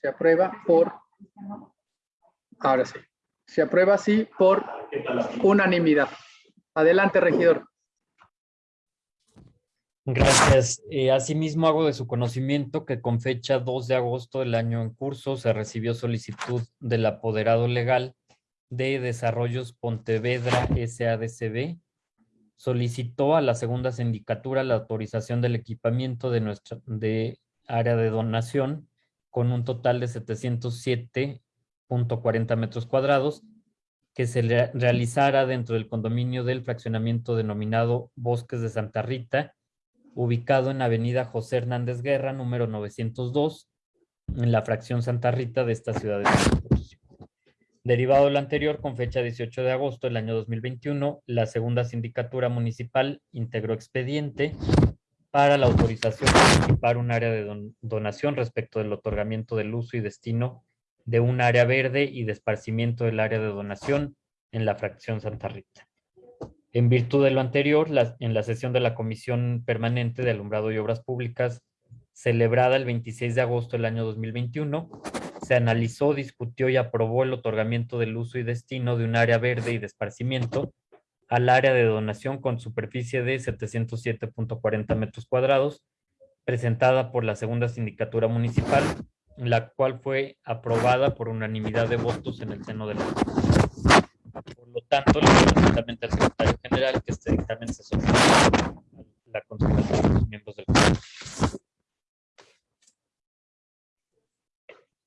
Se aprueba por... Ahora sí. Se aprueba así por unanimidad. Adelante, regidor. Gracias. Eh, asimismo, hago de su conocimiento que con fecha 2 de agosto del año en curso se recibió solicitud del apoderado legal de Desarrollos Pontevedra SADCB. Solicitó a la segunda sindicatura la autorización del equipamiento de nuestra de área de donación con un total de 707.40 metros cuadrados que se re- realizara dentro del condominio del fraccionamiento denominado Bosques de Santa Rita, ubicado en Avenida José Hernández Guerra, número 902, en la fracción Santa Rita de esta ciudad de San. Derivado de lo anterior, con fecha 18 de agosto del año 2021, la segunda sindicatura municipal integró expediente para la autorización de participar un área de don- donación respecto del otorgamiento del uso y destino de un área verde y de esparcimiento del área de donación en la fracción Santa Rita. En virtud de lo anterior, la- en la sesión de la Comisión Permanente de Alumbrado y Obras Públicas, celebrada el 26 de agosto del año 2021, se analizó, discutió y aprobó el otorgamiento del uso y destino de un área verde y de esparcimiento al área de donación con superficie de 707.40 metros cuadrados, presentada por la segunda sindicatura municipal, la cual fue aprobada por unanimidad de votos en el seno de la Por lo tanto, le pido atentamente al secretario que este dictamen se someta a la consideración de los miembros del Consejo.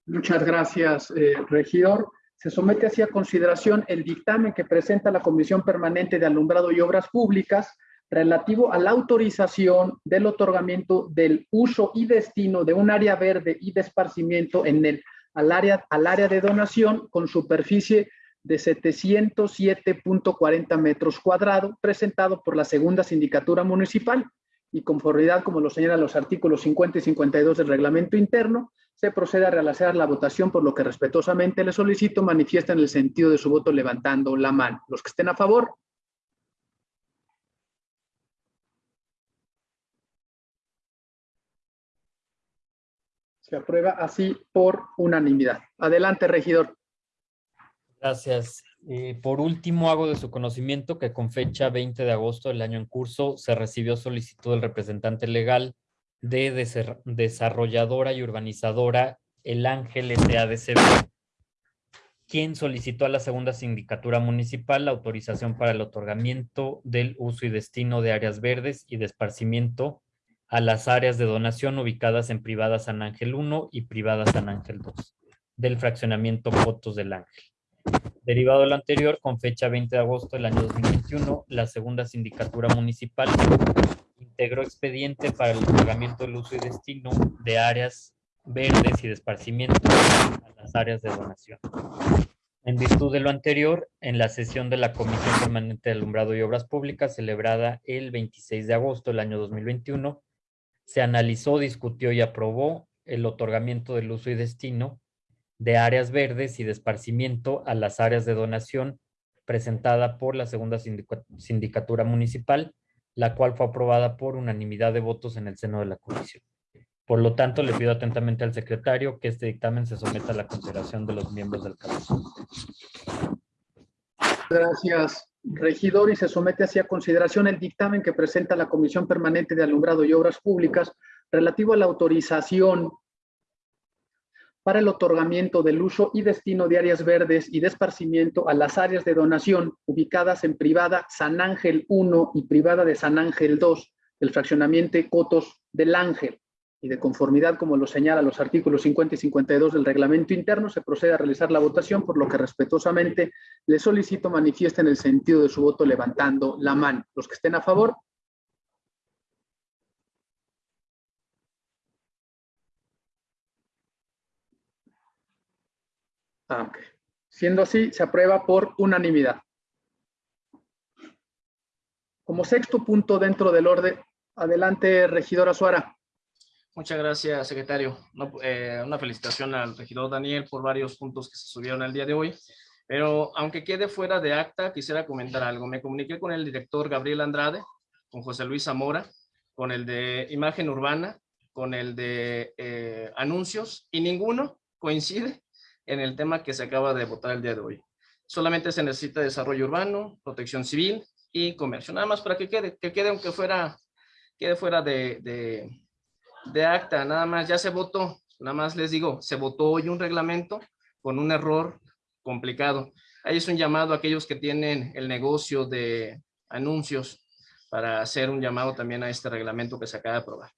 Muchas gracias, eh, regidor. Se somete así a consideración el dictamen que presenta la Comisión Permanente de Alumbrado y Obras Públicas relativo a la autorización del otorgamiento del uso y destino de un área verde y de esparcimiento en el, al, área, al área de donación con superficie de 707.40 metros cuadrados, presentado por la segunda sindicatura municipal y conformidad, como lo señalan los artículos 50 y 52 del reglamento interno, se procede a realizar la votación, por lo que respetuosamente le solicito manifiesten el sentido de su voto levantando la mano. Los que estén a favor. Se aprueba así por unanimidad. Adelante, regidor. Gracias. Eh, por último, hago de su conocimiento que con fecha 20 de agosto del año en curso se recibió solicitud del representante legal de desa- desarrolladora y urbanizadora El Ángel SADCB, quien solicitó a la segunda sindicatura municipal la autorización para el otorgamiento del uso y destino de áreas verdes y de esparcimiento a las áreas de donación ubicadas en privada San Ángel 1 y privada San Ángel 2 del fraccionamiento Fotos del Ángel. Derivado de lo anterior, con fecha 20 de agosto del año 2021, la segunda sindicatura municipal integró expediente para el otorgamiento del uso y destino de áreas verdes y de esparcimiento a las áreas de donación. En virtud de lo anterior, en la sesión de la Comisión Permanente de Alumbrado y Obras Públicas celebrada el 26 de agosto del año 2021, se analizó, discutió y aprobó el otorgamiento del uso y destino de áreas verdes y de esparcimiento a las áreas de donación presentada por la segunda sindica- sindicatura municipal, la cual fue aprobada por unanimidad de votos en el seno de la comisión. Por lo tanto, le pido atentamente al secretario que este dictamen se someta a la consideración de los miembros del Cabildo. Gracias, regidor, y se somete así a consideración el dictamen que presenta la Comisión Permanente de Alumbrado y Obras Públicas relativo a la autorización para el otorgamiento del uso y destino de áreas verdes y de esparcimiento a las áreas de donación ubicadas en privada San Ángel 1 y privada de San Ángel 2 del fraccionamiento Cotos del Ángel y de conformidad, como lo señala los artículos 50 y 52 del reglamento interno, se procede a realizar la votación, por lo que respetuosamente le solicito manifiesten el sentido de su voto levantando la mano. Los que estén a favor. Ah. Siendo así, se aprueba por unanimidad. Como sexto punto dentro del orden, adelante, regidora Suara. Muchas gracias, secretario. No, eh, una felicitación al regidor Daniel por varios puntos que se subieron el día de hoy. Pero aunque quede fuera de acta, quisiera comentar algo. Me comuniqué con el director Gabriel Andrade, con José Luis Zamora, con el de imagen urbana, con el de eh, anuncios, y ninguno coincide en el tema que se acaba de votar el día de hoy. Solamente se necesita desarrollo urbano, protección civil y comercio. Nada más para que quede, que quede aunque fuera, quede fuera de, de, de acta, nada más, ya se votó, nada más les digo, se votó hoy un reglamento con un error complicado. Ahí es un llamado a aquellos que tienen el negocio de anuncios para hacer un llamado también a este reglamento que se acaba de aprobar.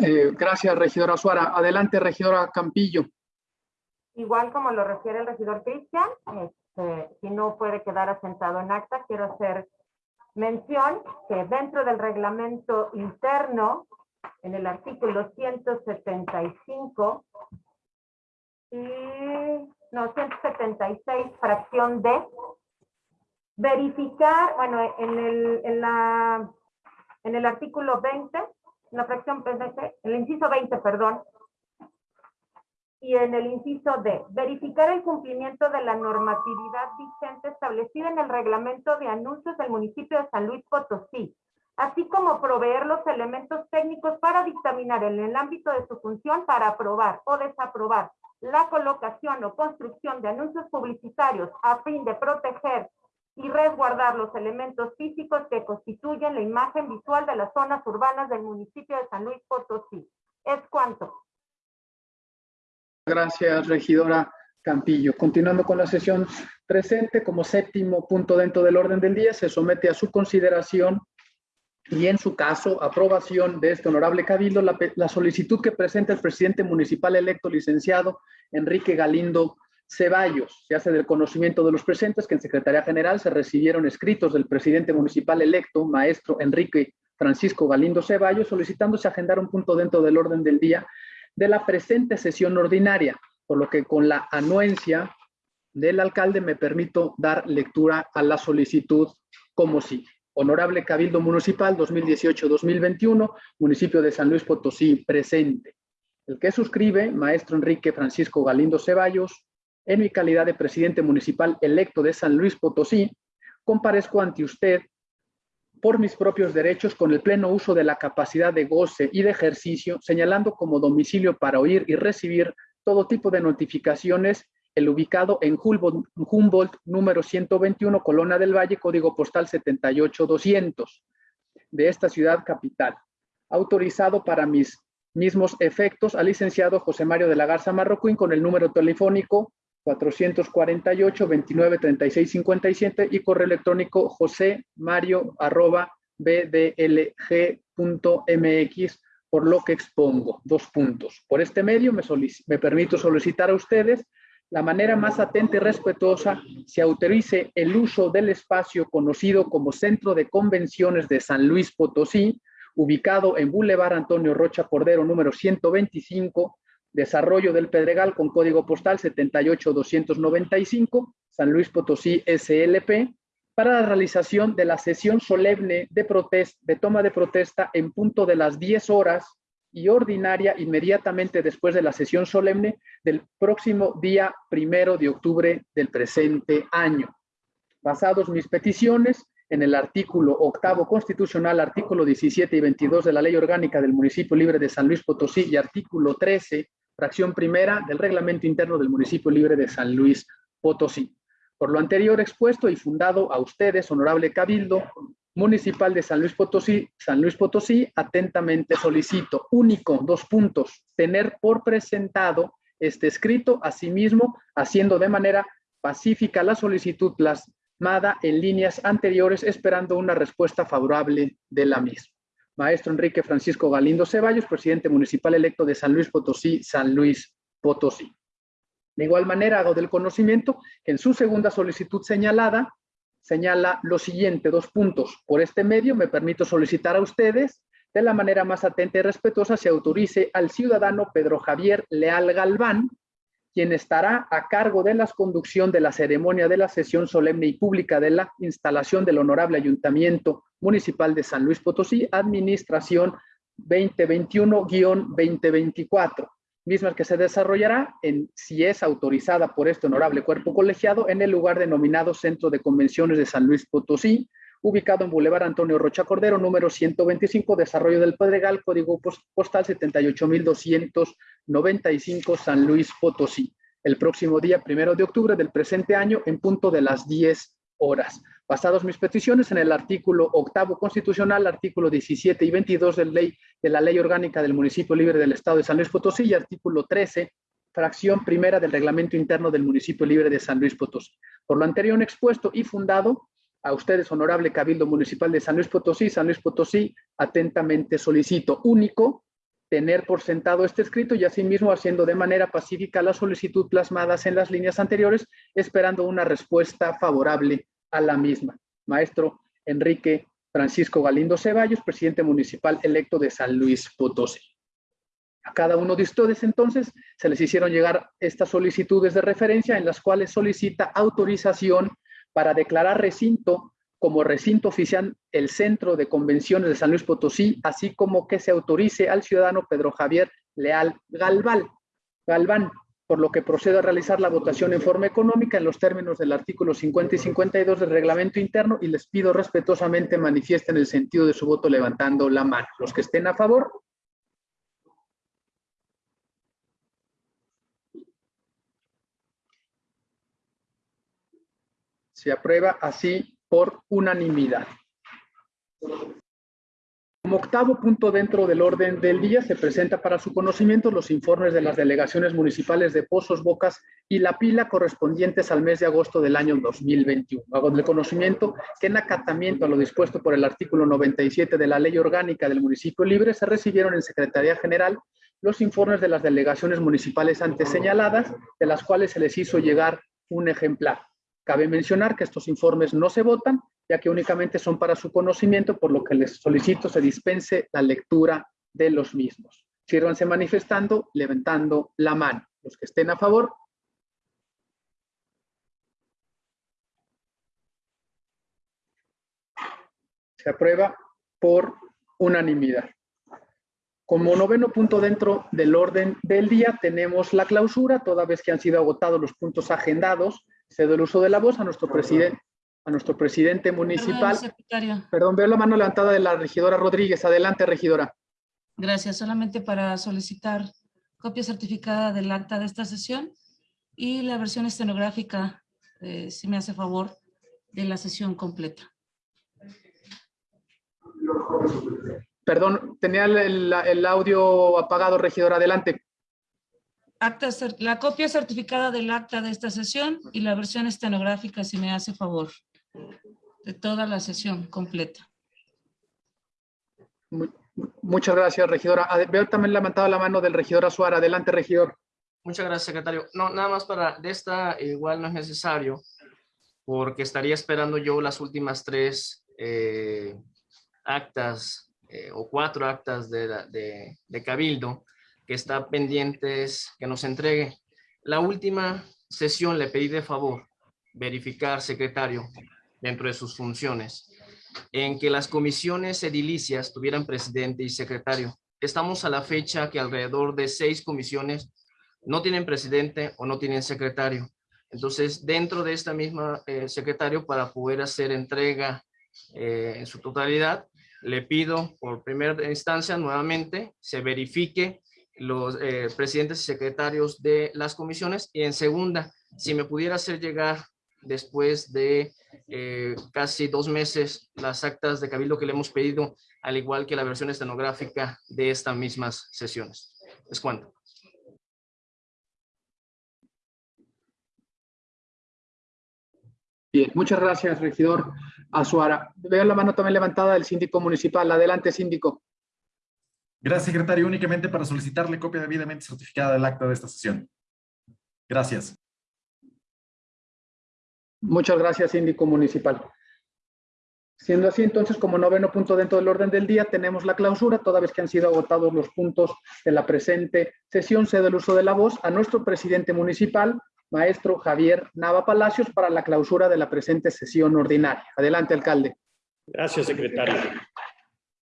Eh, gracias, regidora Suara. Adelante, regidora Campillo. igual como lo refiere el regidor Cristian, este, si no puede quedar asentado en acta, quiero hacer mención que dentro del reglamento interno, en el artículo 175 y no, 176, fracción D, verificar, bueno, en el, en la, en el artículo 20, la fracción PDC, el inciso 20, perdón, y en el inciso D, verificar el cumplimiento de la normatividad vigente establecida en el reglamento de anuncios del municipio de San Luis Potosí, así como proveer los elementos técnicos para dictaminar en el ámbito de su función para aprobar o desaprobar la colocación o construcción de anuncios publicitarios a fin de proteger y resguardar los elementos físicos que constituyen la imagen visual de las zonas urbanas del municipio de San Luis Potosí. Es cuanto. Gracias, regidora Campillo. Continuando con la sesión presente, como séptimo punto dentro del orden del día, se somete a su consideración y en su caso, aprobación de este honorable cabildo, la, la, solicitud que presenta el presidente municipal electo licenciado Enrique Galindo Ceballos. Se hace del conocimiento de los presentes que en Secretaría General se recibieron escritos del presidente municipal electo, maestro Enrique Francisco Galindo Ceballos, solicitándose agendar un punto dentro del orden del día de la presente sesión ordinaria, por lo que con la anuencia del alcalde me permito dar lectura a la solicitud como sigue. Honorable Cabildo Municipal 2018-2021, municipio de San Luis Potosí, presente. El que suscribe, maestro Enrique Francisco Galindo Ceballos, en mi calidad de presidente municipal electo de San Luis Potosí, comparezco ante usted por mis propios derechos con el pleno uso de la capacidad de goce y de ejercicio, señalando como domicilio para oír y recibir todo tipo de notificaciones el ubicado en Humboldt, número 121, Colona del Valle, código postal 78200, de esta ciudad capital. Autorizado para mis mismos efectos al licenciado José Mario de la Garza Marroquín con el número telefónico 448 29 36 57 y correo electrónico josé mario arroba bdlg.mx por lo que expongo. Dos puntos. Por este medio me, me permito solicitar a ustedes la manera más atenta y respetuosa se autorice el uso del espacio conocido como Centro de Convenciones de San Luis Potosí, ubicado en Boulevard Antonio Rocha Cordero, número 125, Desarrollo del Pedregal con código postal 78295, San Luis Potosí SLP, para la realización de la sesión solemne de, de toma de protesta en punto de las 10 horas y ordinaria inmediatamente después de la sesión solemne del próximo día primero de octubre del presente año. Basados mis peticiones en el artículo octavo constitucional, artículo 17 y 22 de la Ley Orgánica del Municipio Libre de San Luis Potosí y artículo 13, fracción primera del Reglamento Interno del Municipio Libre de San Luis Potosí. Por lo anterior expuesto y fundado a ustedes, honorable Cabildo, Municipal de San Luis Potosí, San Luis Potosí, atentamente solicito, único, dos puntos, tener por presentado este escrito, asimismo, haciendo de manera pacífica la solicitud plasmada en líneas anteriores, esperando una respuesta favorable de la misma. Maestro Enrique Francisco Galindo Ceballos, presidente municipal electo de San Luis Potosí, San Luis Potosí. De igual manera, hago del conocimiento que en su segunda solicitud señalada, señala lo siguiente, dos puntos. Por este medio me permito solicitar a ustedes de la manera más atenta y respetuosa se autorice al ciudadano Pedro Javier Leal Galván, quien estará a cargo de la conducción de la ceremonia de la sesión solemne y pública de la instalación del Honorable Ayuntamiento Municipal de San Luis Potosí, Administración 2021-2024 misma que se desarrollará en, si es autorizada por este honorable cuerpo colegiado, en el lugar denominado Centro de Convenciones de San Luis Potosí, ubicado en Boulevard Antonio Rocha Cordero, número 125, Desarrollo del Pedregal, código postal 78295, San Luis Potosí, el próximo día primero de octubre del presente año, en punto de las 10 horas. Basados mis peticiones en el artículo octavo constitucional, artículo 17 y 22 de, ley, de la Ley Orgánica del Municipio Libre del Estado de San Luis Potosí y artículo 13, fracción primera del Reglamento Interno del Municipio Libre de San Luis Potosí. Por lo anterior expuesto y fundado, a ustedes, honorable Cabildo Municipal de San Luis Potosí, San Luis Potosí, atentamente solicito único, tener por sentado este escrito y asimismo haciendo de manera pacífica la solicitud plasmadas en las líneas anteriores, esperando una respuesta favorable a la misma. Maestro Enrique Francisco Galindo Ceballos, presidente municipal electo de San Luis Potosí. A cada uno de ustedes entonces se les hicieron llegar estas solicitudes de referencia en las cuales solicita autorización para declarar recinto como recinto oficial el Centro de Convenciones de San Luis Potosí, así como que se autorice al ciudadano Pedro Javier Leal Galván, por lo que procede a realizar la votación en forma económica en los términos del artículo 50 y 52 del reglamento interno y les pido respetuosamente manifiesten el sentido de su voto levantando la mano. Los que estén a favor. Se aprueba así por unanimidad. Como octavo punto dentro del orden del día, se presenta para su conocimiento los informes de las delegaciones municipales de Pozos, Bocas y La Pila correspondientes al mes de agosto del año 2021. Hago de conocimiento que en acatamiento a lo dispuesto por el artículo 97 de la Ley Orgánica del Municipio Libre se recibieron en Secretaría General los informes de las delegaciones municipales antes señaladas, de las cuales se les hizo llegar un ejemplar. Cabe mencionar que estos informes no se votan, ya que únicamente son para su conocimiento, por lo que les solicito se dispense la lectura de los mismos. Sírvanse manifestando, levantando la mano. Los que estén a favor. Se aprueba por unanimidad. Como noveno punto dentro del orden del día tenemos la clausura, toda vez que han sido agotados los puntos agendados cedo el uso de la voz a nuestro presidente, a nuestro presidente municipal. Perdón, veo la mano levantada de la regidora Rodríguez. Adelante, regidora. Gracias. Solamente para solicitar copia certificada del acta de esta sesión y la versión estenográfica, eh, si me hace favor, de la sesión completa. Perdón, tenía el, el audio apagado, regidora. Adelante acta, la copia certificada del acta de esta sesión y la versión estenográfica, si me hace favor, de toda la sesión completa. Muchas gracias, regidora. Veo también levantado la mano del regidor Azuara. Adelante, regidor. Muchas gracias, secretario. No, nada más para, de esta igual no es necesario, porque estaría esperando yo las últimas tres eh, actas eh, o cuatro actas de, de Cabildo, que está pendientes que nos entregue. La última sesión le pedí de favor verificar, secretario, dentro de sus funciones, en que las comisiones edilicias tuvieran presidente y secretario. Estamos a la fecha que alrededor de seis comisiones no tienen presidente o no tienen secretario. Entonces, dentro de esta misma eh, secretario, para poder hacer entrega eh, en su totalidad, le pido por primera instancia nuevamente se verifique los eh, presidentes y secretarios de las comisiones. Y en segunda, si me pudiera hacer llegar después de eh, casi dos meses las actas de cabildo que le hemos pedido, al igual que la versión estenográfica de estas mismas sesiones. Es cuanto. Bien, muchas gracias, regidor Azuara. Veo la mano también levantada del síndico municipal. Adelante, síndico. Gracias, secretario. Únicamente para solicitarle copia debidamente certificada del acta de esta sesión. Gracias. Muchas gracias, síndico municipal. Siendo así, entonces, como noveno punto dentro del orden del día, tenemos la clausura, toda vez que han sido agotados los puntos de la presente sesión, cedo el uso de la voz a nuestro presidente municipal, maestro Javier Nava Palacios, para la clausura de la presente sesión ordinaria. Adelante, alcalde. Gracias, secretario.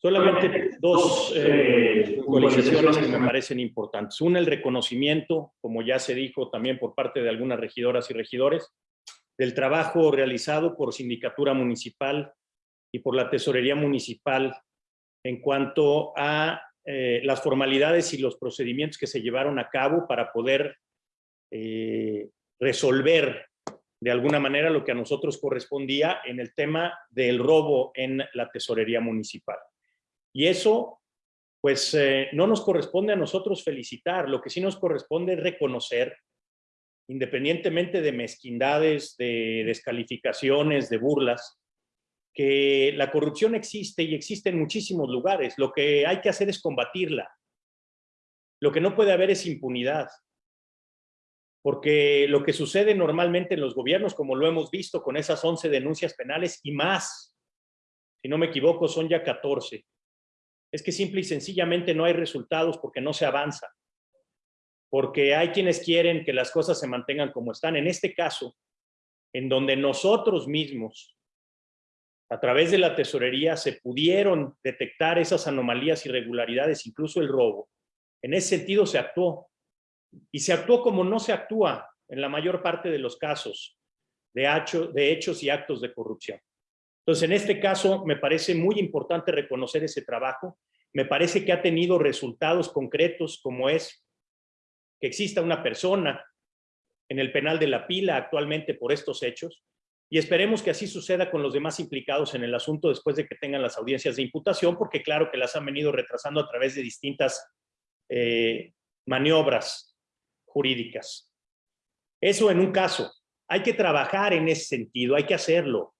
Solamente dos eh, actualizaciones que me parecen importantes. Una, el reconocimiento, como ya se dijo también por parte de algunas regidoras y regidores, del trabajo realizado por Sindicatura Municipal y por la Tesorería Municipal en cuanto a eh, las formalidades y los procedimientos que se llevaron a cabo para poder eh, resolver de alguna manera lo que a nosotros correspondía en el tema del robo en la Tesorería Municipal. Y eso, pues, eh, no nos corresponde a nosotros felicitar, lo que sí nos corresponde es reconocer, independientemente de mezquindades, de descalificaciones, de burlas, que la corrupción existe y existe en muchísimos lugares. Lo que hay que hacer es combatirla. Lo que no puede haber es impunidad. Porque lo que sucede normalmente en los gobiernos, como lo hemos visto con esas 11 denuncias penales y más, si no me equivoco, son ya 14, es que simple y sencillamente no hay resultados porque no se avanza. Porque hay quienes quieren que las cosas se mantengan como están. En este caso, en donde nosotros mismos, a través de la tesorería, se pudieron detectar esas anomalías, irregularidades, incluso el robo. En ese sentido se actuó. Y se actuó como no se actúa en la mayor parte de los casos de, hechos y actos de corrupción. Entonces, en este caso, me parece muy importante reconocer ese trabajo. Me parece que ha tenido resultados concretos, como es que exista una persona en el penal de la pila actualmente por estos hechos, y esperemos que así suceda con los demás implicados en el asunto después de que tengan las audiencias de imputación, porque claro que las han venido retrasando a través de distintas eh, maniobras jurídicas. Eso en un caso. Hay que trabajar en ese sentido, hay que hacerlo.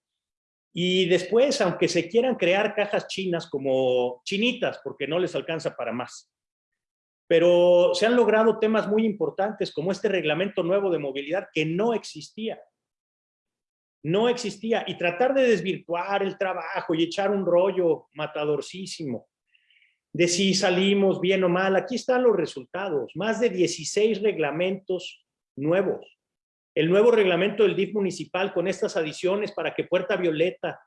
Y después, aunque se quieran crear cajas chinas como chinitas, porque no les alcanza para más. Pero se han logrado temas muy importantes, como este reglamento nuevo de movilidad que no existía. No existía. Y tratar de desvirtuar el trabajo y echar un rollo matadorcísimo de si salimos bien o mal. Aquí están los resultados. Más de 16 reglamentos nuevos. El nuevo reglamento del DIF municipal con estas adiciones para que Puerta Violeta,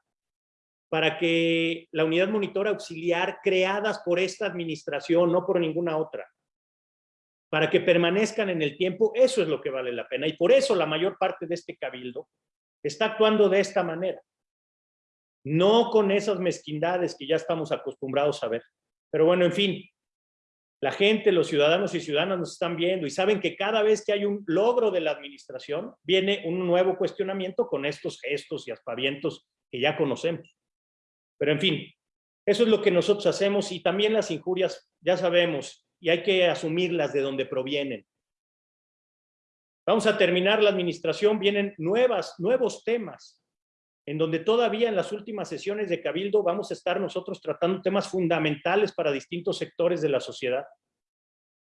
para que la unidad monitora auxiliar creadas por esta administración, no por ninguna otra, para que permanezcan en el tiempo, eso es lo que vale la pena. Y por eso la mayor parte de este cabildo está actuando de esta manera. No con esas mezquindades que ya estamos acostumbrados a ver. Pero bueno, en fin, la gente, los ciudadanos y ciudadanas nos están viendo y saben que cada vez que hay un logro de la administración, viene un nuevo cuestionamiento con estos gestos y aspavientos que ya conocemos. Pero en fin, eso es lo que nosotros hacemos y también las injurias, ya sabemos, y hay que asumirlas de donde provienen. Vamos a terminar la administración, vienen nuevas, nuevos temas en donde todavía en las últimas sesiones de Cabildo vamos a estar nosotros tratando temas fundamentales para distintos sectores de la sociedad,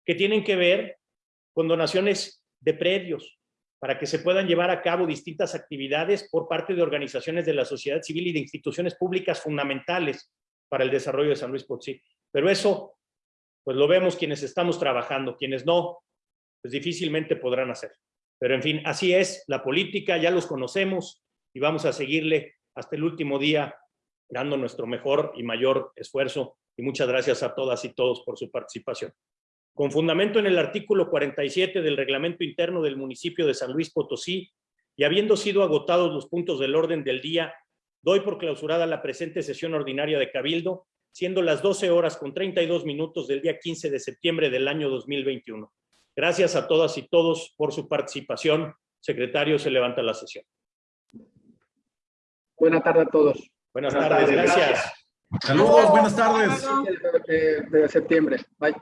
que tienen que ver con donaciones de predios, para que se puedan llevar a cabo distintas actividades por parte de organizaciones de la sociedad civil y de instituciones públicas fundamentales para el desarrollo de San Luis Potosí. Pero eso, pues lo vemos quienes estamos trabajando, quienes no, pues difícilmente podrán hacer. Pero en fin, así es la política, ya los conocemos, y vamos a seguirle hasta el último día dando nuestro mejor y mayor esfuerzo y muchas gracias a todas y todos por su participación. Con fundamento en el artículo 47 del reglamento interno del municipio de San Luis Potosí y habiendo sido agotados los puntos del orden del día, doy por clausurada la presente sesión ordinaria de Cabildo, siendo las 12 horas con 32 minutos del día 15 de septiembre del año 2021. Gracias a todas y todos por su participación. Secretario, se levanta la sesión. Buenas tardes a todos. Buenas tardes, gracias. Saludos, buenas tardes. De, de septiembre. Bye.